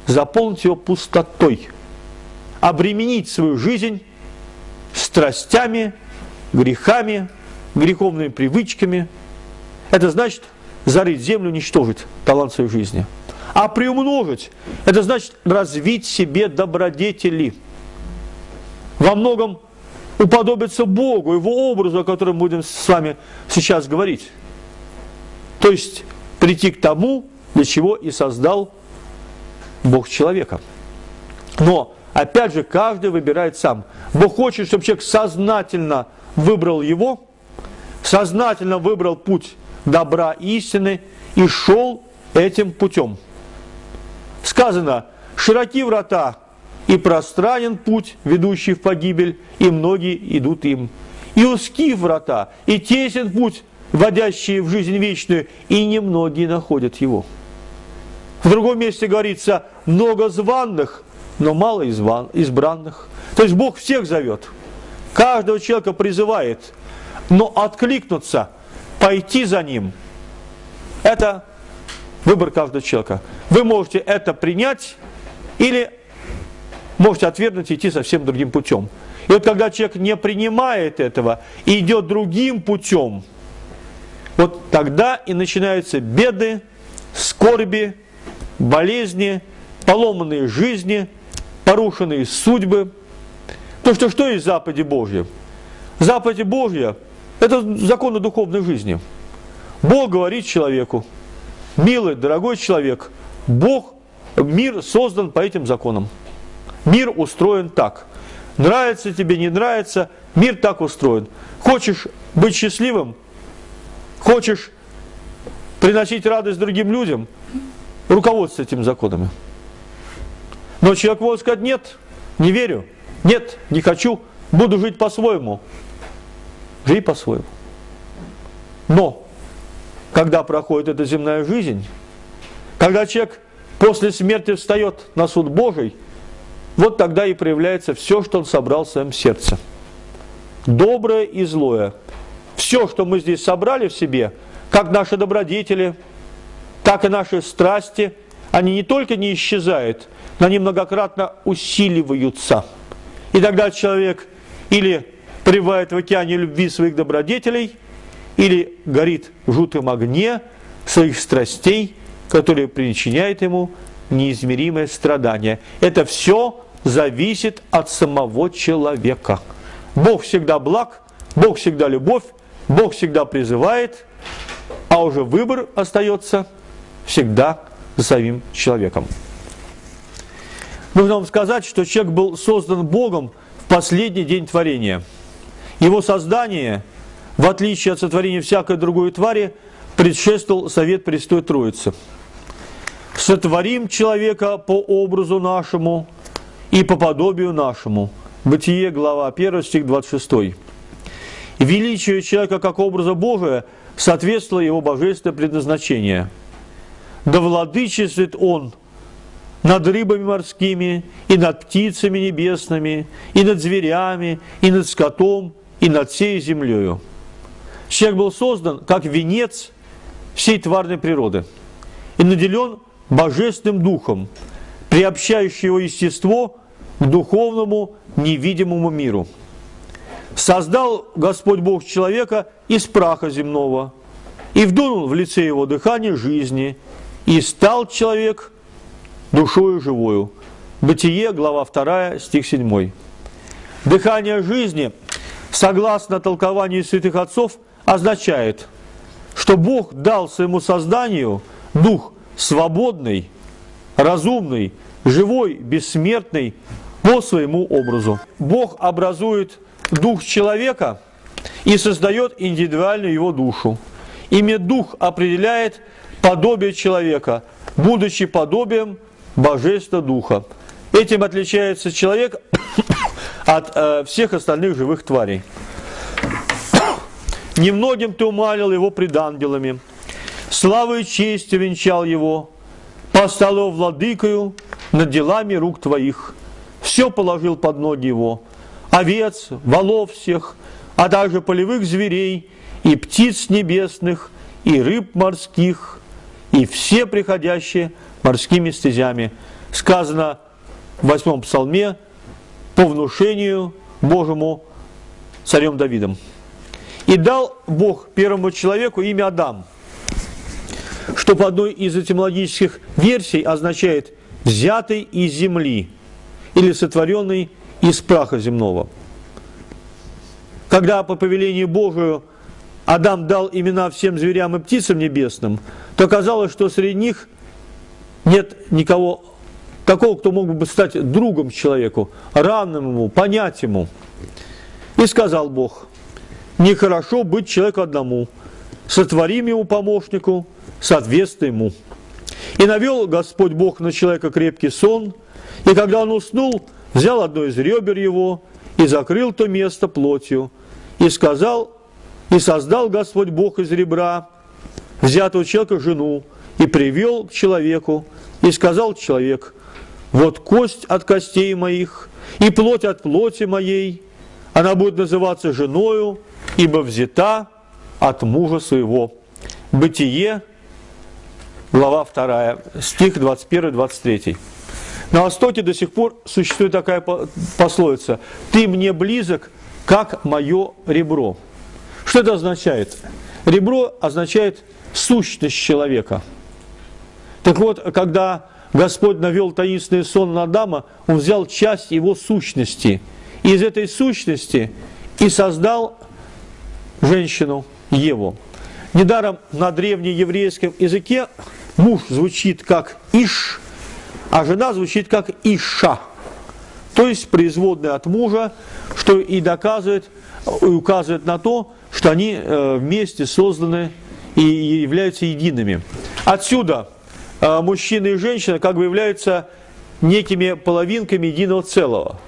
заполнить ее пустотой – обременить свою жизнь страстями, грехами, греховными привычками. Это значит зарыть землю, уничтожить талант своей жизни. А приумножить – это значит развить себе добродетели. Во многом уподобиться Богу, Его образу, о котором будем с вами сейчас говорить. То есть прийти к тому, для чего и создал Бог человека. Но Опять же, каждый выбирает сам. Бог хочет, чтобы человек сознательно выбрал его, сознательно выбрал путь добра и истины и шел этим путем. Сказано, широки врата и пространен путь, ведущий в погибель, и многие идут им. И узки врата, и тесен путь, вводящий в жизнь вечную, и немногие находят его. В другом месте говорится, много званных, но мало избранных. То есть Бог всех зовет, каждого человека призывает, но откликнуться, пойти за Ним, это выбор каждого человека. Вы можете это принять или можете отвергнуть и идти совсем другим путем. И вот когда человек не принимает этого и идет другим путем, вот тогда и начинаются беды, скорби, болезни, поломанные жизни – порушенные судьбы. То, что что есть заповеди Божьи? Заповеди Божья – это законы духовной жизни. Бог говорит человеку, Милый, дорогой человек, Бог, мир создан по этим законам. Мир устроен так. Нравится тебе, не нравится, мир так устроен. Хочешь быть счастливым, хочешь приносить радость другим людям, руководствуйся этими законами. Но человек может сказать, нет, не верю, нет, не хочу, буду жить по-своему. Живи по-своему. Но когда проходит эта земная жизнь, когда человек после смерти встает на суд Божий, вот тогда и проявляется все, что он собрал в своем сердце. Доброе и злое. Все, что мы здесь собрали в себе, как наши добродетели, так и наши страсти, они не только не исчезают, но они многократно усиливаются. И тогда человек или пребывает в океане любви своих добродетелей – или горит в жутом огне своих страстей, которые причиняют ему неизмеримое страдание. Это все зависит от самого человека. Бог всегда благ, Бог всегда любовь, Бог всегда призывает, а уже выбор остается всегда за самим человеком. Нужно вам сказать, что человек был создан Богом в последний день творения. Его создание – в отличие от сотворения всякой другой твари, предшествовал совет Престой Троицы. «Сотворим человека по образу нашему и по подобию нашему». Бытие, глава 1, стих 26. Величие человека как образа Божия соответствовало его божественное предназначение. «Да владычествует он над рыбами морскими, и над птицами небесными, и над зверями, и над скотом, и над всей землею». Человек был создан как венец всей тварной природы и наделен божественным духом, приобщающий его естество к духовному невидимому миру. Создал Господь Бог человека из праха земного и вдунул в лице его дыхание жизни, и стал человек душою живою. Бытие, глава 2, стих 7. Дыхание жизни, согласно толкованию святых отцов, означает, что Бог дал своему созданию дух свободный, разумный, живой, бессмертный по своему образу. Бог образует дух человека и создает индивидуальную его душу. Имя дух определяет подобие человека, будучи подобием Божества Духа. Этим отличается человек от э, всех остальных живых тварей. Немногим ты умалил его пред ангелами, славой и честью венчал его, поставил его владыкою над делами рук твоих, все положил под ноги его, овец, волов всех, а также полевых зверей, и птиц небесных, и рыб морских, и все приходящие морскими стезями. Сказано в восьмом псалме по внушению Божьему царем Давидом. И дал Бог первому человеку имя Адам, что по одной из этимологических версий означает «взятый из земли» или «сотворенный из праха земного». Когда по повелению Божию Адам дал имена всем зверям и птицам небесным, то оказалось, что среди них нет никого такого, кто мог бы стать другом человеку, равным ему, понять ему. И сказал Бог, нехорошо быть человеку одному. Сотворим ему помощнику, соответствуй ему. И навел Господь Бог на человека крепкий сон, и когда он уснул, взял одно из ребер его и закрыл то место плотью, и сказал, и создал Господь Бог из ребра, взятого человека жену, и привел к человеку, и сказал человек, вот кость от костей моих, и плоть от плоти моей, она будет называться женою, ибо взята от мужа своего. Бытие, глава 2, стих 21-23. На Востоке до сих пор существует такая пословица «Ты мне близок, как мое ребро». Что это означает? Ребро означает сущность человека. Так вот, когда Господь навел таинственный сон на Адама, Он взял часть его сущности. И из этой сущности и создал женщину Еву. Недаром на древнееврейском языке муж звучит как Иш, а жена звучит как Иша. То есть производная от мужа, что и доказывает, и указывает на то, что они э, вместе созданы и являются едиными. Отсюда мужчина и женщина как бы являются некими половинками единого целого.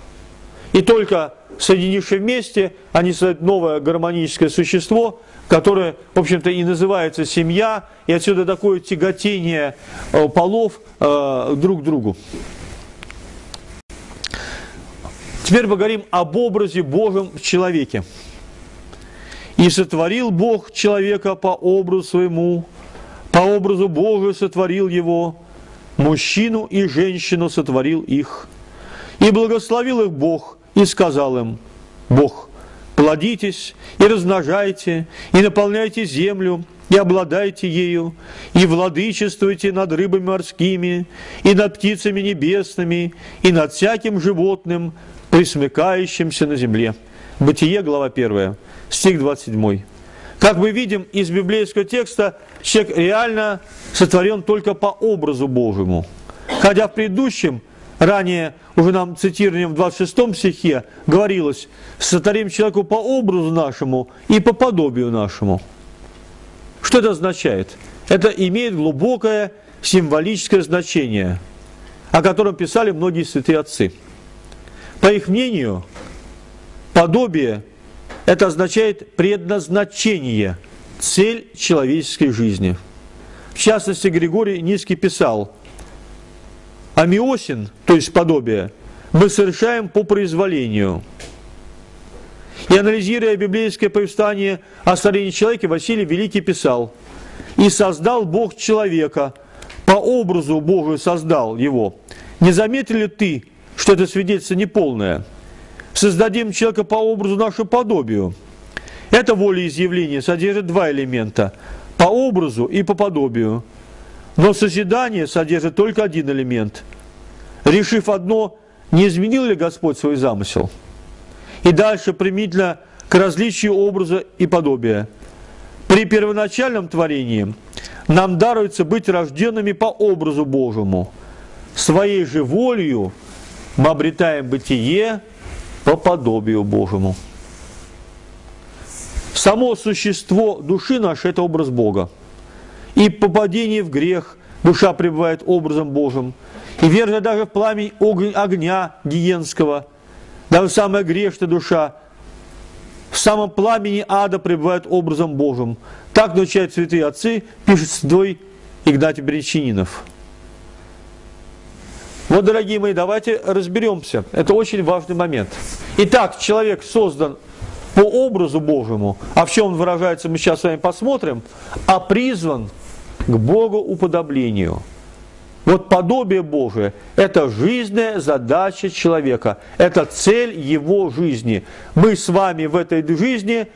И только соединившись вместе, они создают новое гармоническое существо, которое, в общем-то, и называется семья, и отсюда такое тяготение э, полов друг к другу. Теперь поговорим об образе Божьем в человеке. «И сотворил Бог человека по образу своему, по образу Божию сотворил его, мужчину и женщину сотворил их. И благословил их Бог, и сказал им, Бог, плодитесь и размножайте, и наполняйте землю, и обладайте ею, и владычествуйте над рыбами морскими, и над птицами небесными, и над всяким животным, присмыкающимся на земле. Бытие, глава 1, стих 27. Как мы видим из библейского текста, человек реально сотворен только по образу Божьему. Хотя в предыдущем, ранее уже нам цитированием в 26 стихе, говорилось, сотворим человеку по образу нашему и по подобию нашему. Что это означает? Это имеет глубокое символическое значение, о котором писали многие святые отцы. По их мнению, подобие – это означает предназначение, цель человеческой жизни. В частности, Григорий Низкий писал, «Амиосин, то есть подобие, мы совершаем по произволению». И анализируя библейское повествование о старении человека, Василий Великий писал, «И создал Бог человека, по образу Божию создал его. Не заметил ли ты, что это свидетельство неполное. Создадим человека по образу нашему подобию. Это волеизъявление содержит два элемента – по образу и по подобию. Но созидание содержит только один элемент. Решив одно, не изменил ли Господь свой замысел? И дальше примительно к различию образа и подобия. При первоначальном творении нам даруется быть рожденными по образу Божьему, своей же волею – мы обретаем бытие по подобию Божьему. Само существо души нашей – это образ Бога. И по падении в грех душа пребывает образом Божьим. И верно даже в пламень огня гиенского, даже самая грешная душа, в самом пламени ада пребывает образом Божьим. Так научают святые отцы, пишет святой Игнатий Бречининов. Вот, дорогие мои, давайте разберемся. Это очень важный момент. Итак, человек создан по образу Божьему, а в чем он выражается, мы сейчас с вами посмотрим, а призван к Богу уподоблению. Вот подобие Божие – это жизненная задача человека, это цель его жизни. Мы с вами в этой жизни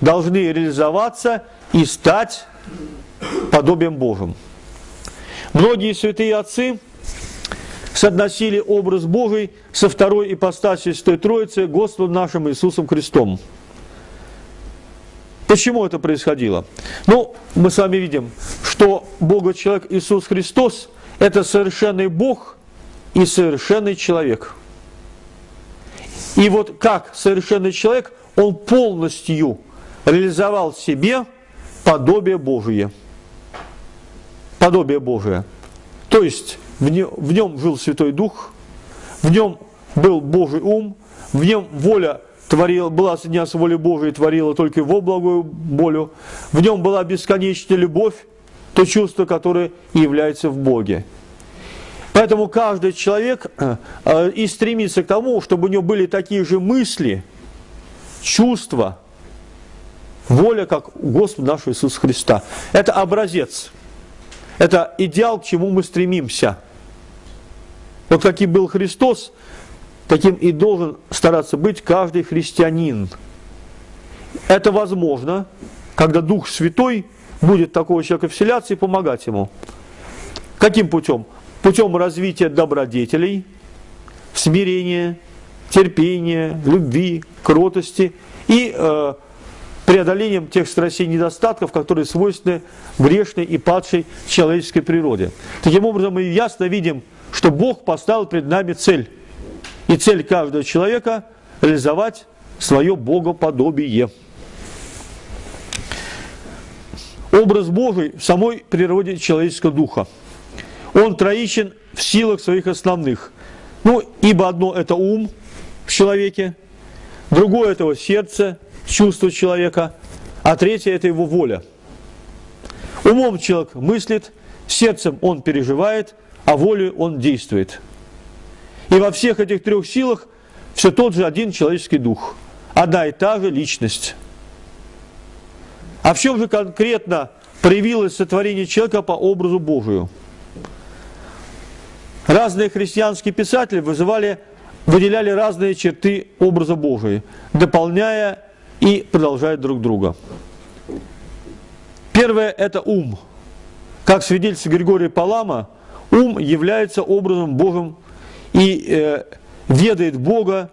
должны реализоваться и стать подобием Божьим. Многие святые отцы – соотносили образ Божий со второй ипостасью Святой Троицы Господом нашим Иисусом Христом. Почему это происходило? Ну, мы с вами видим, что Бога человек Иисус Христос – это совершенный Бог и совершенный человек. И вот как совершенный человек, он полностью реализовал в себе подобие Божие. Подобие Божие. То есть в нем, в нем жил Святой Дух, в нем был Божий ум, в нем воля творила, была соединена с волей Божией, творила только его благую волю, в нем была бесконечная любовь, то чувство, которое является в Боге. Поэтому каждый человек э, э, и стремится к тому, чтобы у него были такие же мысли, чувства, воля, как у Господа нашего Иисуса Христа. Это образец, это идеал, к чему мы стремимся – вот каким был Христос, таким и должен стараться быть каждый христианин. Это возможно, когда Дух Святой будет такого человека вселяться и помогать ему. Каким путем? Путем развития добродетелей, смирения, терпения, любви, кротости и э, преодолением тех страстей и недостатков, которые свойственны грешной и падшей человеческой природе. Таким образом, мы ясно видим, что Бог поставил перед нами цель. И цель каждого человека – реализовать свое богоподобие. Образ Божий в самой природе человеческого духа. Он троичен в силах своих основных. Ну, ибо одно – это ум в человеке, другое – это его сердце, чувство человека, а третье – это его воля. Умом человек мыслит, сердцем он переживает, а волей он действует. И во всех этих трех силах все тот же один человеческий дух, одна и та же личность. А в чем же конкретно проявилось сотворение человека по образу Божию? Разные христианские писатели вызывали, выделяли разные черты образа Божия, дополняя и продолжая друг друга. Первое – это ум. Как свидетельствует Григорий Палама, ум является образом Божьим и э, ведает Бога,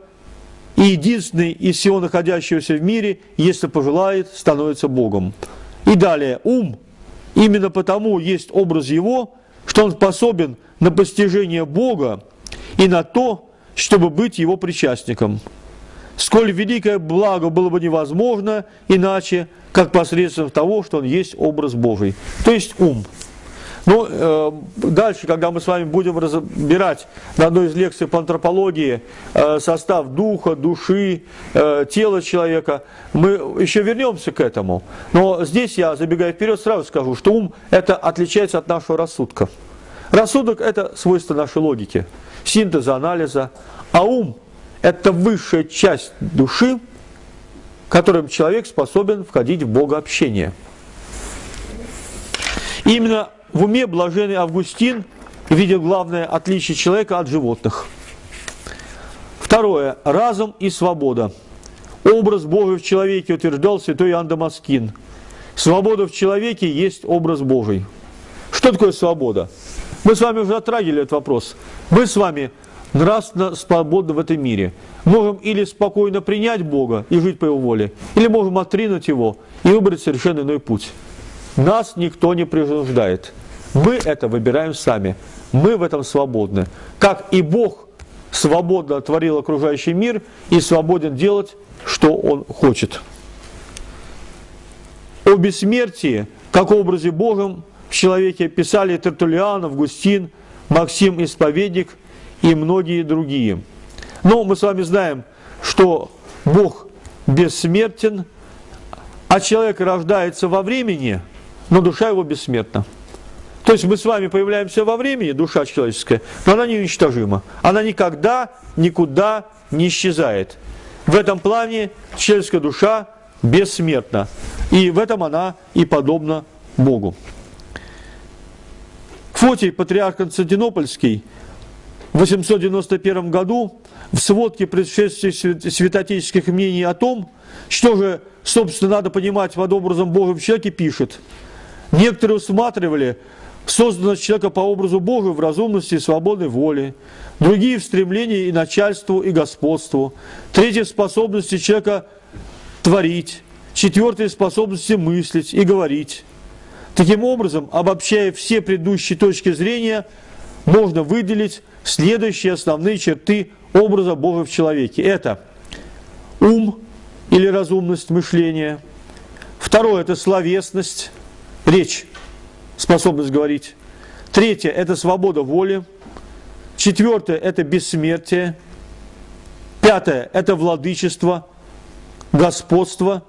и единственный из всего находящегося в мире, если пожелает, становится Богом. И далее, ум именно потому есть образ его, что он способен на постижение Бога и на то, чтобы быть его причастником. Сколь великое благо было бы невозможно иначе, как посредством того, что он есть образ Божий, то есть ум. Ну, э, дальше, когда мы с вами будем разбирать на одной из лекций по антропологии э, состав духа, души, э, тела человека, мы еще вернемся к этому. Но здесь я, забегая вперед, сразу скажу, что ум это отличается от нашего рассудка. Рассудок – это свойство нашей логики, синтеза, анализа, а ум – это высшая часть души, которым человек способен входить в богообщение. Именно в уме блаженный Августин видел главное отличие человека от животных. Второе. Разум и свобода. Образ Божий в человеке утверждал святой Иоанн Дамаскин. Свобода в человеке есть образ Божий. Что такое свобода? Мы с вами уже затрагивали этот вопрос. Мы с вами нравственно свободны в этом мире. Можем или спокойно принять Бога и жить по Его воле, или можем отринуть Его и выбрать совершенно иной путь. Нас никто не принуждает. Мы это выбираем сами. Мы в этом свободны. Как и Бог свободно творил окружающий мир и свободен делать, что Он хочет. О бессмертии, как образе Божьем, в человеке писали Тертулиан, Августин, Максим Исповедник и многие другие. Но мы с вами знаем, что Бог бессмертен, а человек рождается во времени, но душа его бессмертна. То есть мы с вами появляемся во времени, душа человеческая, но она неуничтожима. Она никогда, никуда не исчезает. В этом плане человеческая душа бессмертна. И в этом она и подобна Богу. Фотий, патриарх Константинопольский, в 891 году в сводке предшествующих святотеческих мнений о том, что же, собственно, надо понимать под образом Божьим человеке, пишет. Некоторые усматривали созданность человека по образу Божию в разумности и свободной воле, другие в стремлении и начальству, и господству, третьи в способности человека творить, четвертые в способности мыслить и говорить, Таким образом, обобщая все предыдущие точки зрения, можно выделить следующие основные черты образа Бога в человеке. Это ум или разумность мышления. Второе – это словесность, речь, способность говорить. Третье – это свобода воли. Четвертое – это бессмертие. Пятое – это владычество, господство.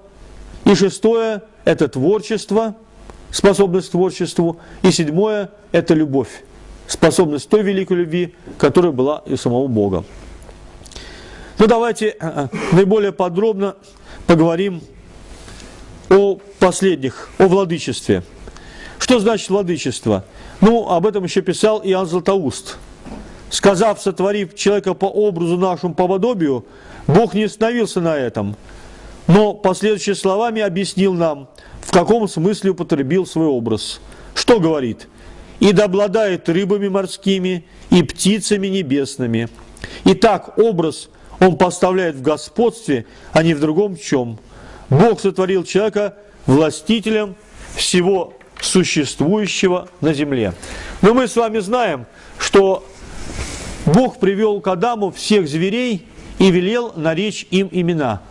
И шестое – это творчество – способность к творчеству. И седьмое – это любовь, способность той великой любви, которая была и у самого Бога. Ну давайте э, э, наиболее подробно поговорим о последних, о владычестве. Что значит владычество? Ну, об этом еще писал Иоанн Златоуст. Сказав, сотворив человека по образу нашему, по подобию, Бог не остановился на этом, но последующими словами объяснил нам, в каком смысле употребил свой образ. Что говорит? «И да обладает рыбами морскими и птицами небесными». Итак, образ он поставляет в господстве, а не в другом чем. Бог сотворил человека властителем всего существующего на земле. Но мы с вами знаем, что Бог привел к Адаму всех зверей и велел наречь им имена.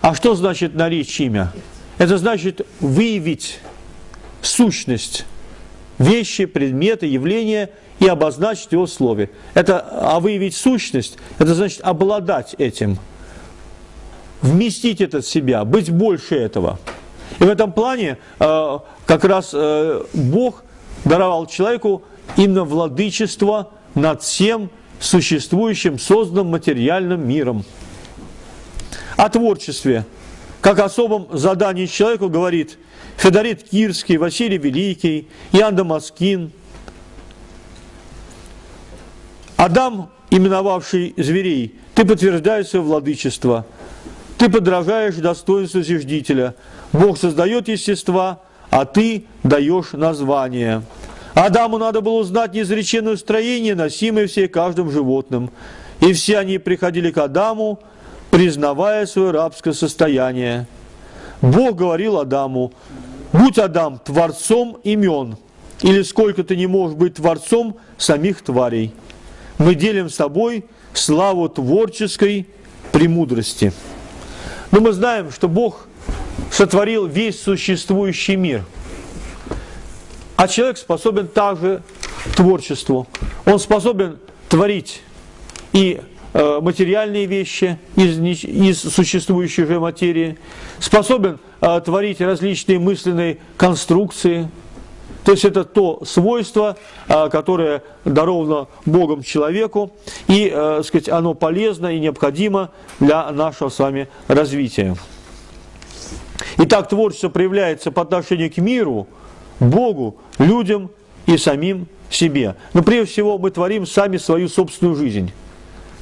А что значит наречь имя? Это значит выявить сущность вещи, предметы, явления и обозначить его в слове. Это, а выявить сущность, это значит обладать этим, вместить это в себя, быть больше этого. И в этом плане э, как раз э, Бог даровал человеку именно владычество над всем существующим, созданным материальным миром. О творчестве, как особом задании человеку говорит Федорит Кирский, Василий Великий, Иоанн Дамаскин. Адам, именовавший зверей, ты подтверждаешь свое владычество, ты подражаешь достоинству зиждителя. Бог создает естества, а ты даешь название. Адаму надо было узнать неизреченное строение, носимое все каждым животным. И все они приходили к Адаму, признавая свое рабское состояние. Бог говорил Адаму, будь Адам творцом имен, или сколько ты не можешь быть творцом самих тварей. Мы делим с тобой славу творческой премудрости. Но мы знаем, что Бог сотворил весь существующий мир – а человек способен также творчеству. Он способен творить и э, материальные вещи из, из существующей же материи, способен э, творить различные мысленные конструкции. То есть это то свойство, э, которое даровано Богом человеку, и сказать, оно полезно и необходимо для нашего с вами развития. Итак, творчество проявляется по отношению к миру – Богу, людям и самим себе. Но прежде всего мы творим сами свою собственную жизнь.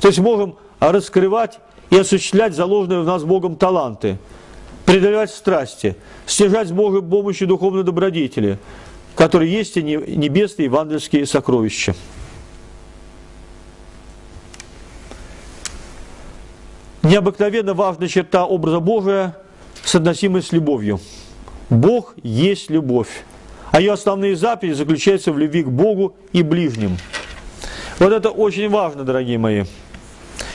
То есть можем раскрывать и осуществлять заложенные в нас Богом таланты, преодолевать страсти, стяжать с Божьей помощью духовной добродетели, которые есть и небесные евангельские сокровища. Необыкновенно важная черта образа Божия – соотносимость с любовью. Бог есть любовь а ее основные заповеди заключаются в любви к Богу и ближним. Вот это очень важно, дорогие мои.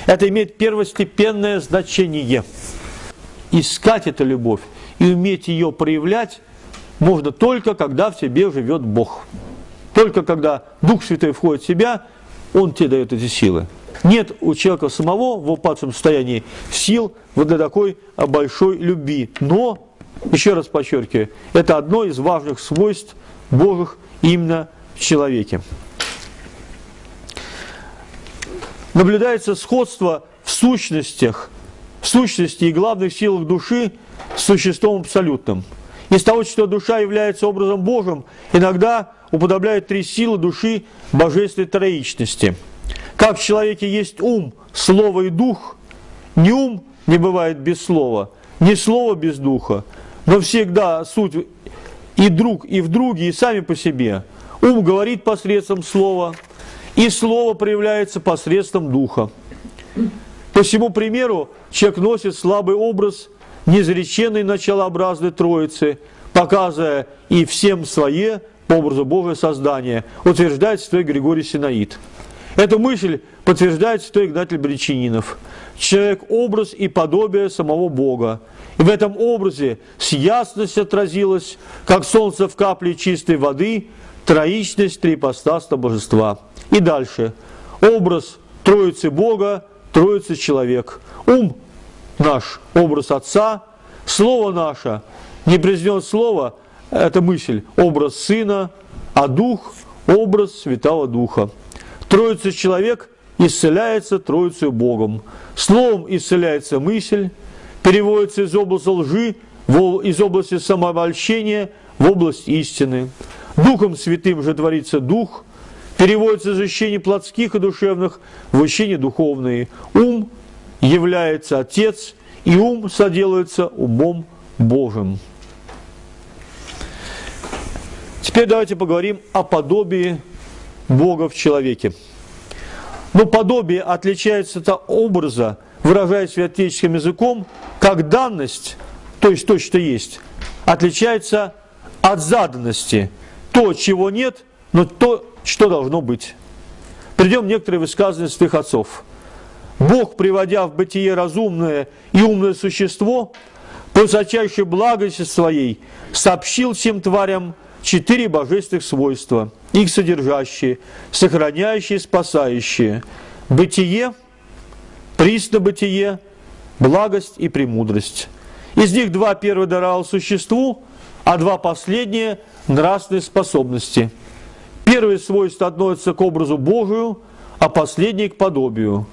Это имеет первостепенное значение. Искать эту любовь и уметь ее проявлять можно только, когда в тебе живет Бог. Только когда Дух Святой входит в себя, Он тебе дает эти силы. Нет у человека самого в упадшем состоянии сил вот для такой большой любви. Но еще раз подчеркиваю, это одно из важных свойств Божьих именно в человеке. Наблюдается сходство в сущностях, в сущности и главных силах души с существом абсолютным. Из того, что душа является образом Божьим, иногда уподобляют три силы души божественной троичности. Как в человеке есть ум, слово и дух, ни ум не бывает без слова, ни слова без духа, но всегда суть и друг, и в друге, и сами по себе. Ум говорит посредством слова, и слово проявляется посредством духа. По всему примеру, человек носит слабый образ неизреченной началообразной Троицы, показывая и всем свое по образу Божия создания, утверждает святой Григорий Синаид. Эту мысль подтверждает святой Игнатий Бречининов. Человек – образ и подобие самого Бога. И в этом образе с ясностью отразилась, как солнце в капле чистой воды, троичность трипостаста божества. И дальше. Образ Троицы Бога, Троицы человек. Ум наш – образ Отца, Слово наше – не признет Слово, это мысль, образ Сына, а Дух – образ Святого Духа. Троица человек исцеляется Троицей Богом. Словом исцеляется мысль, переводится из области лжи, из области самообольщения в область истины. Духом Святым же творится Дух, переводится из ощущений плотских и душевных в ощущения духовные. Ум является Отец, и ум соделается умом Божьим. Теперь давайте поговорим о подобии Бога в человеке. Но подобие отличается от образа, выражаясь святеческим языком, как данность то есть то, что есть, отличается от заданности. То, чего нет, но то, что должно быть. Придем некоторые высказывания святых отцов. Бог, приводя в бытие разумное и умное существо, по высочайшей благости своей сообщил всем тварям четыре божественных свойства, их содержащие, сохраняющие, спасающие. Бытие, бытие, благость и премудрость. Из них два первых даровал существу, а два последние – нравственные способности. Первые свойства относятся к образу Божию, а последние – к подобию.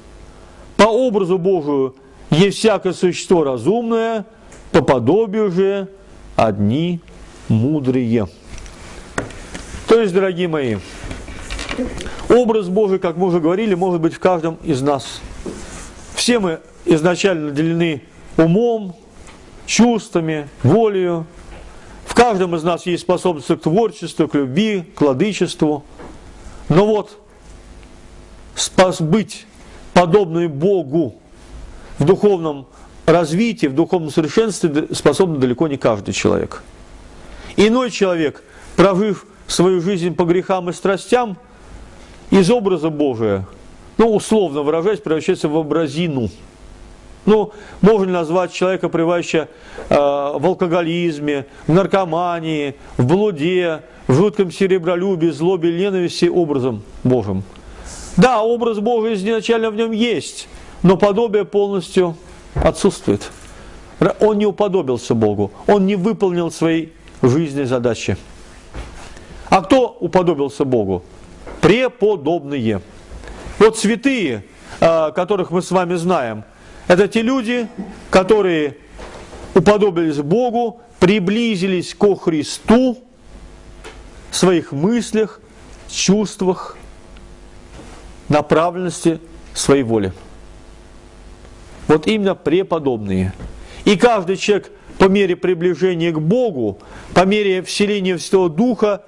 По образу Божию есть всякое существо разумное, по подобию же одни мудрые. То есть, дорогие мои, образ Божий, как мы уже говорили, может быть в каждом из нас. Все мы изначально наделены умом, чувствами, волею. В каждом из нас есть способность к творчеству, к любви, к владычеству. Но вот спас быть подобной Богу в духовном развитии, в духовном совершенстве способен далеко не каждый человек. Иной человек, прожив свою жизнь по грехам и страстям, из образа Божия, ну, условно выражаясь, превращается в образину – ну, можно назвать человека, пребывающего э, в алкоголизме, в наркомании, в блуде, в жутком серебролюбии, злобе, ненависти образом Божьим. Да, образ Божий изначально в нем есть, но подобие полностью отсутствует. Он не уподобился Богу, он не выполнил своей жизненной задачи. А кто уподобился Богу? Преподобные. Вот святые, э, которых мы с вами знаем – это те люди, которые уподобились Богу, приблизились ко Христу в своих мыслях, чувствах, направленности своей воли. Вот именно преподобные. И каждый человек по мере приближения к Богу, по мере вселения Святого Духа,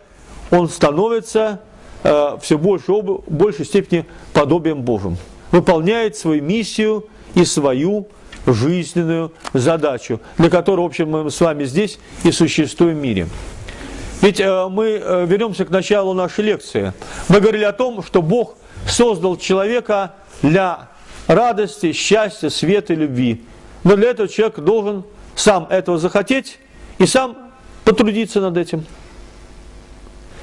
он становится э, все больше, в большей степени подобием Божьим. Выполняет свою миссию – и свою жизненную задачу, для которой, в общем, мы с вами здесь и существуем в мире. Ведь э, мы э, вернемся к началу нашей лекции. Мы говорили о том, что Бог создал человека для радости, счастья, света и любви. Но для этого человек должен сам этого захотеть и сам потрудиться над этим.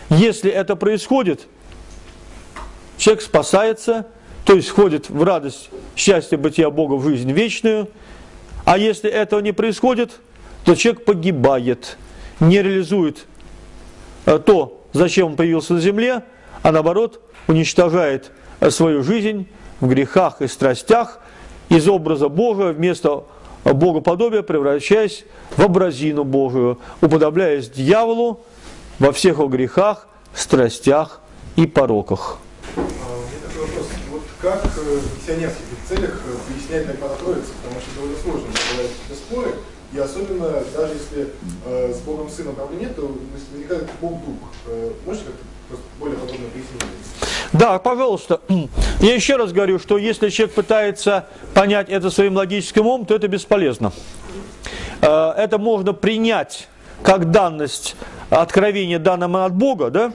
Если это происходит, человек спасается то есть входит в радость, счастье бытия Бога в жизнь вечную. А если этого не происходит, то человек погибает, не реализует э, то, зачем он появился на земле, а наоборот уничтожает э, свою жизнь в грехах и страстях, из образа Бога вместо богоподобия превращаясь в образину Божию, уподобляясь дьяволу во всех его грехах, страстях и пороках как э, в миссионерских целях э, пояснять Догмата Троицы, потому что довольно сложно бывают какие споры, и особенно даже если э, с Богом Сыном проблем нет, то возникает Бог Дух. Э, можете как-то более подробно пояснить? Да, пожалуйста. Я еще раз говорю, что если человек пытается понять это своим логическим умом, то это бесполезно. Э, это можно принять как данность откровения данного от Бога, да?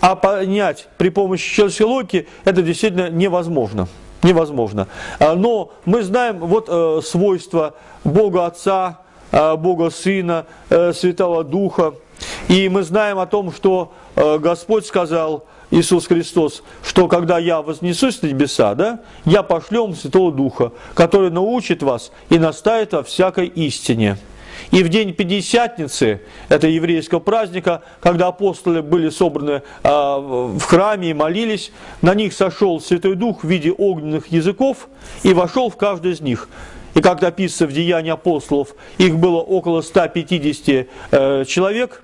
А понять при помощи человеческой логики это действительно невозможно. Невозможно. А, но мы знаем вот э, свойства Бога Отца, э, Бога Сына, э, Святого Духа. И мы знаем о том, что э, Господь сказал, Иисус Христос, что когда я вознесусь на небеса, да, я пошлем Святого Духа, который научит вас и наставит во всякой истине. И в день Пятидесятницы, это еврейского праздника, когда апостолы были собраны а, в храме и молились, на них сошел Святой Дух в виде огненных языков и вошел в каждый из них. И как написано в Деянии апостолов, их было около 150 э, человек.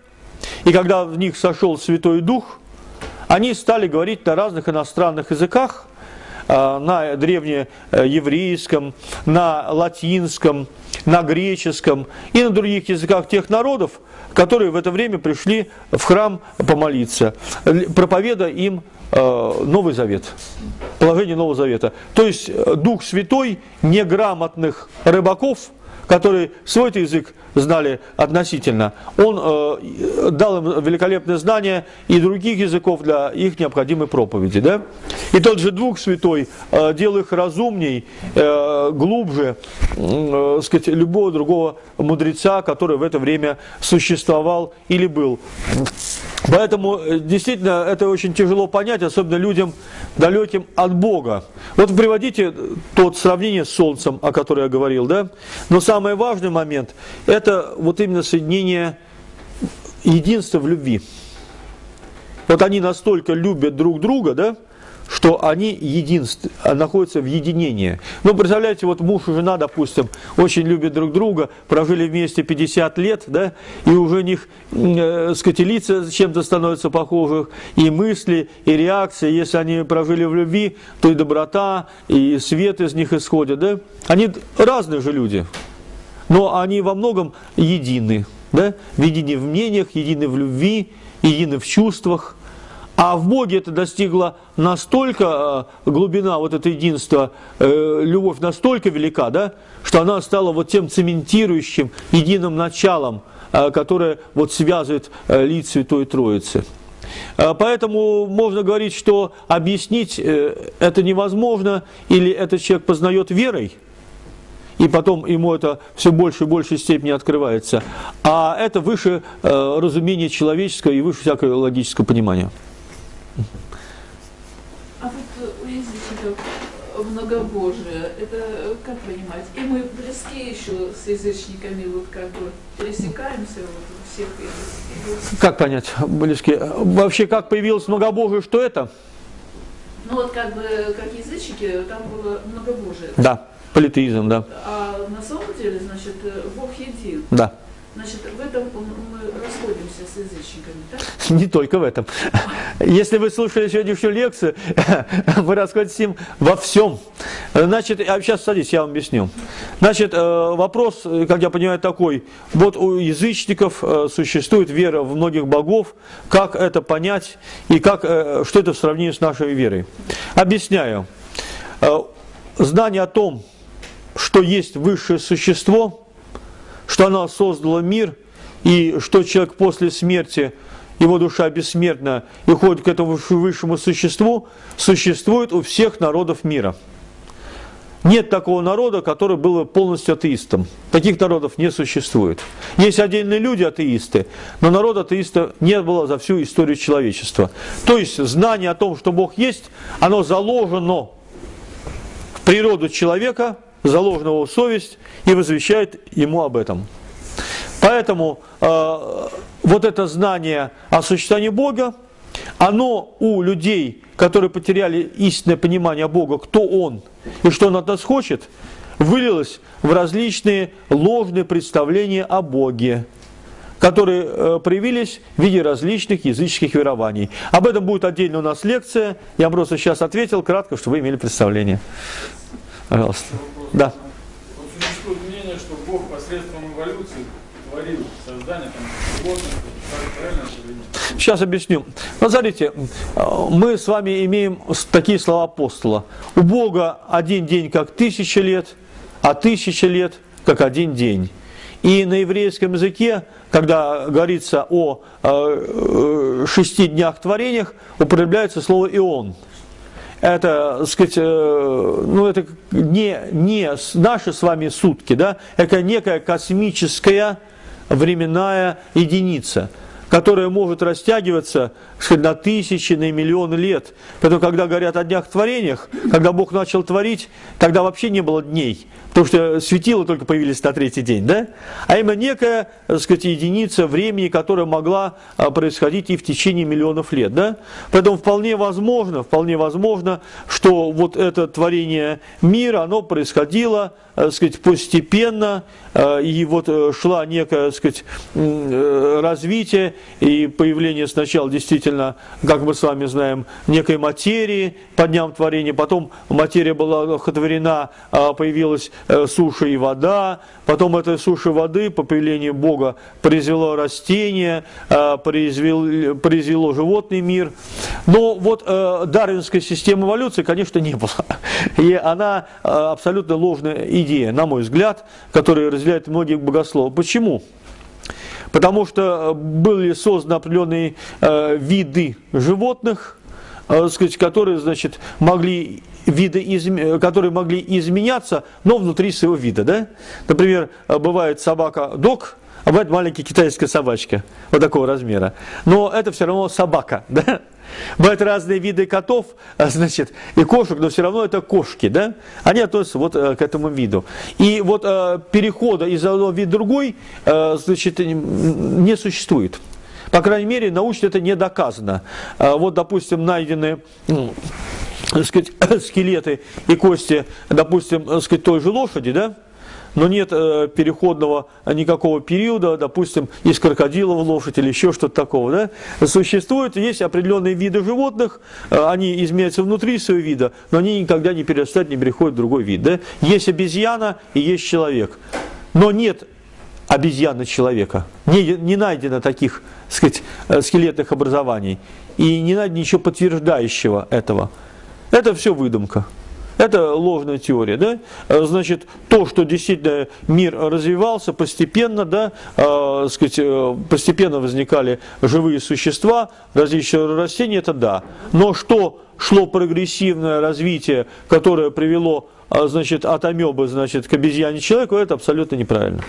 И когда в них сошел Святой Дух, они стали говорить на разных иностранных языках – Э, на древнееврейском, на латинском, на греческом и на других языках тех народов, которые в это время пришли в храм помолиться, проповедуя им э, Новый Завет, положение Нового Завета. То есть э, Дух Святой неграмотных рыбаков, которые свой язык знали относительно, он э, дал им великолепное знание и других языков для их необходимой проповеди. Да? И тот же Дух Святой э, делал их разумней, э, глубже, э, сказать, любого другого мудреца, который в это время существовал или был. Поэтому э, действительно это очень тяжело понять, особенно людям далеким от Бога. Вот приводите тот сравнение с Солнцем, о котором я говорил, да? Но самый важный момент – это вот именно соединение единства в любви. Вот они настолько любят друг друга, да, что они единств, находятся в единении. Ну, представляете, вот муж и жена, допустим, очень любят друг друга, прожили вместе 50 лет, да, и уже у них, э, сказать, лица чем-то становятся похожи, и мысли, и реакции. Если они прожили в любви, то и доброта, и свет из них исходит, да. Они разные же люди, но они во многом едины, да, едины в мнениях, едины в любви, едины в чувствах, а в Боге это достигло настолько, э, глубина вот это единства, э, любовь настолько велика, да, что она стала вот тем цементирующим единым началом, э, которое вот связывает лиц Святой Троицы. Поэтому можно говорить, что объяснить это невозможно, или этот человек познает верой, и потом ему это все больше и большей степени открывается, а это выше разумения человеческого и выше всякого логического понимания. А вот у язычников многобожие, это как понимать? И мы близки еще с язычниками, вот как бы пересекаемся вот всех этих. Как понять, близки? Вообще, как появилось многобожие, что это? Ну вот как бы, как язычники, там было многобожие. Да, политеизм, да. А на самом деле, значит, Бог един. Да. Значит, в этом мы расходимся с язычниками, так? Не только в этом. Если вы слушали сегодняшнюю лекцию, вы расходитесь с ним во всем. Значит, а сейчас садись, я вам объясню. Значит, э, вопрос, как я понимаю, такой. Вот у язычников э, существует вера в многих богов. Как это понять и как, э, что это в сравнении с нашей верой? Объясняю. Знание о том, что есть высшее существо – что она создала мир, и что человек после смерти, его душа бессмертна и ходит к этому высшему существу, существует у всех народов мира. Нет такого народа, который был бы полностью атеистом. Таких народов не существует. Есть отдельные люди атеисты, но народа атеиста не было за всю историю человечества. То есть знание о том, что Бог есть, оно заложено в природу человека, заложена его совесть и возвещает ему об этом. Поэтому э, вот это знание о существовании Бога, оно у людей, которые потеряли истинное понимание Бога, кто Он и что Он от нас хочет, вылилось в различные ложные представления о Боге, которые э, проявились в виде различных языческих верований. Об этом будет отдельно у нас лекция. Я просто сейчас ответил кратко, чтобы вы имели представление. Пожалуйста. Да. Вот существует мнение, что Бог посредством эволюции творил создание там, животных, правильно Сейчас объясню. Вот смотрите, мы с вами имеем такие слова апостола. У Бога один день как тысяча лет, а тысяча лет как один день. И на еврейском языке, когда говорится о э, шести днях творениях, употребляется слово «ион» это, так сказать, э, ну, это не, не наши с вами сутки, да, это некая космическая временная единица, которая может растягиваться сказать, на тысячи, на миллионы лет. Поэтому, когда говорят о днях творениях, когда Бог начал творить, тогда вообще не было дней, потому что светила только появились на третий день, да? А именно некая, так сказать, единица времени, которая могла а, происходить и в течение миллионов лет, да? Поэтому вполне возможно, вполне возможно, что вот это творение мира, оно происходило, так сказать, постепенно, а, и вот э, шла некое, так сказать, э, развитие, и появление сначала действительно, как мы с вами знаем, некой материи по дням творения, потом материя была одухотворена, а, появилась э, суша и вода, потом этой суши воды по появлению Бога произвело растение, а, произвел, произвело животный мир. Но вот э, дарвинской системы эволюции, конечно, не было. И она э, абсолютно ложная идея, на мой взгляд, которую разделяют многие богословы. Почему? Потому что были созданы определенные э, виды животных, э, сказать, которые, значит, могли виды, изм... которые могли изменяться, но внутри своего вида. Да? Например, бывает собака-дог, а бывает маленькая китайская собачка вот такого размера. Но это все равно собака. Да? Бывают разные виды котов, а, значит, и кошек, но все равно это кошки, да? Они относятся вот э, к этому виду. И вот э, перехода из одного вида в другой, э, значит, не существует. По крайней мере, научно это не доказано. Вот, допустим, найдены сказать, скелеты и кости, допустим, сказать, той же лошади, да? Но нет э, переходного никакого периода, допустим, из крокодила в лошадь или еще что-то такого. Да? Существуют, есть определенные виды животных, э, они изменяются внутри своего вида, но они никогда не перерастают, не переходят в другой вид. Да? Есть обезьяна и есть человек. Но нет обезьяны человека. Не, не найдено таких сказать, э, скелетных образований. И не найдено ничего подтверждающего этого. Это все выдумка. Это ложная теория, да? Э, значит, то, что действительно мир развивался постепенно, да, э, сказать, э, постепенно возникали живые существа, различные растения, это да. Но что шло прогрессивное развитие, которое привело, э, значит, от амебы, значит, к обезьяне человеку, это абсолютно неправильно.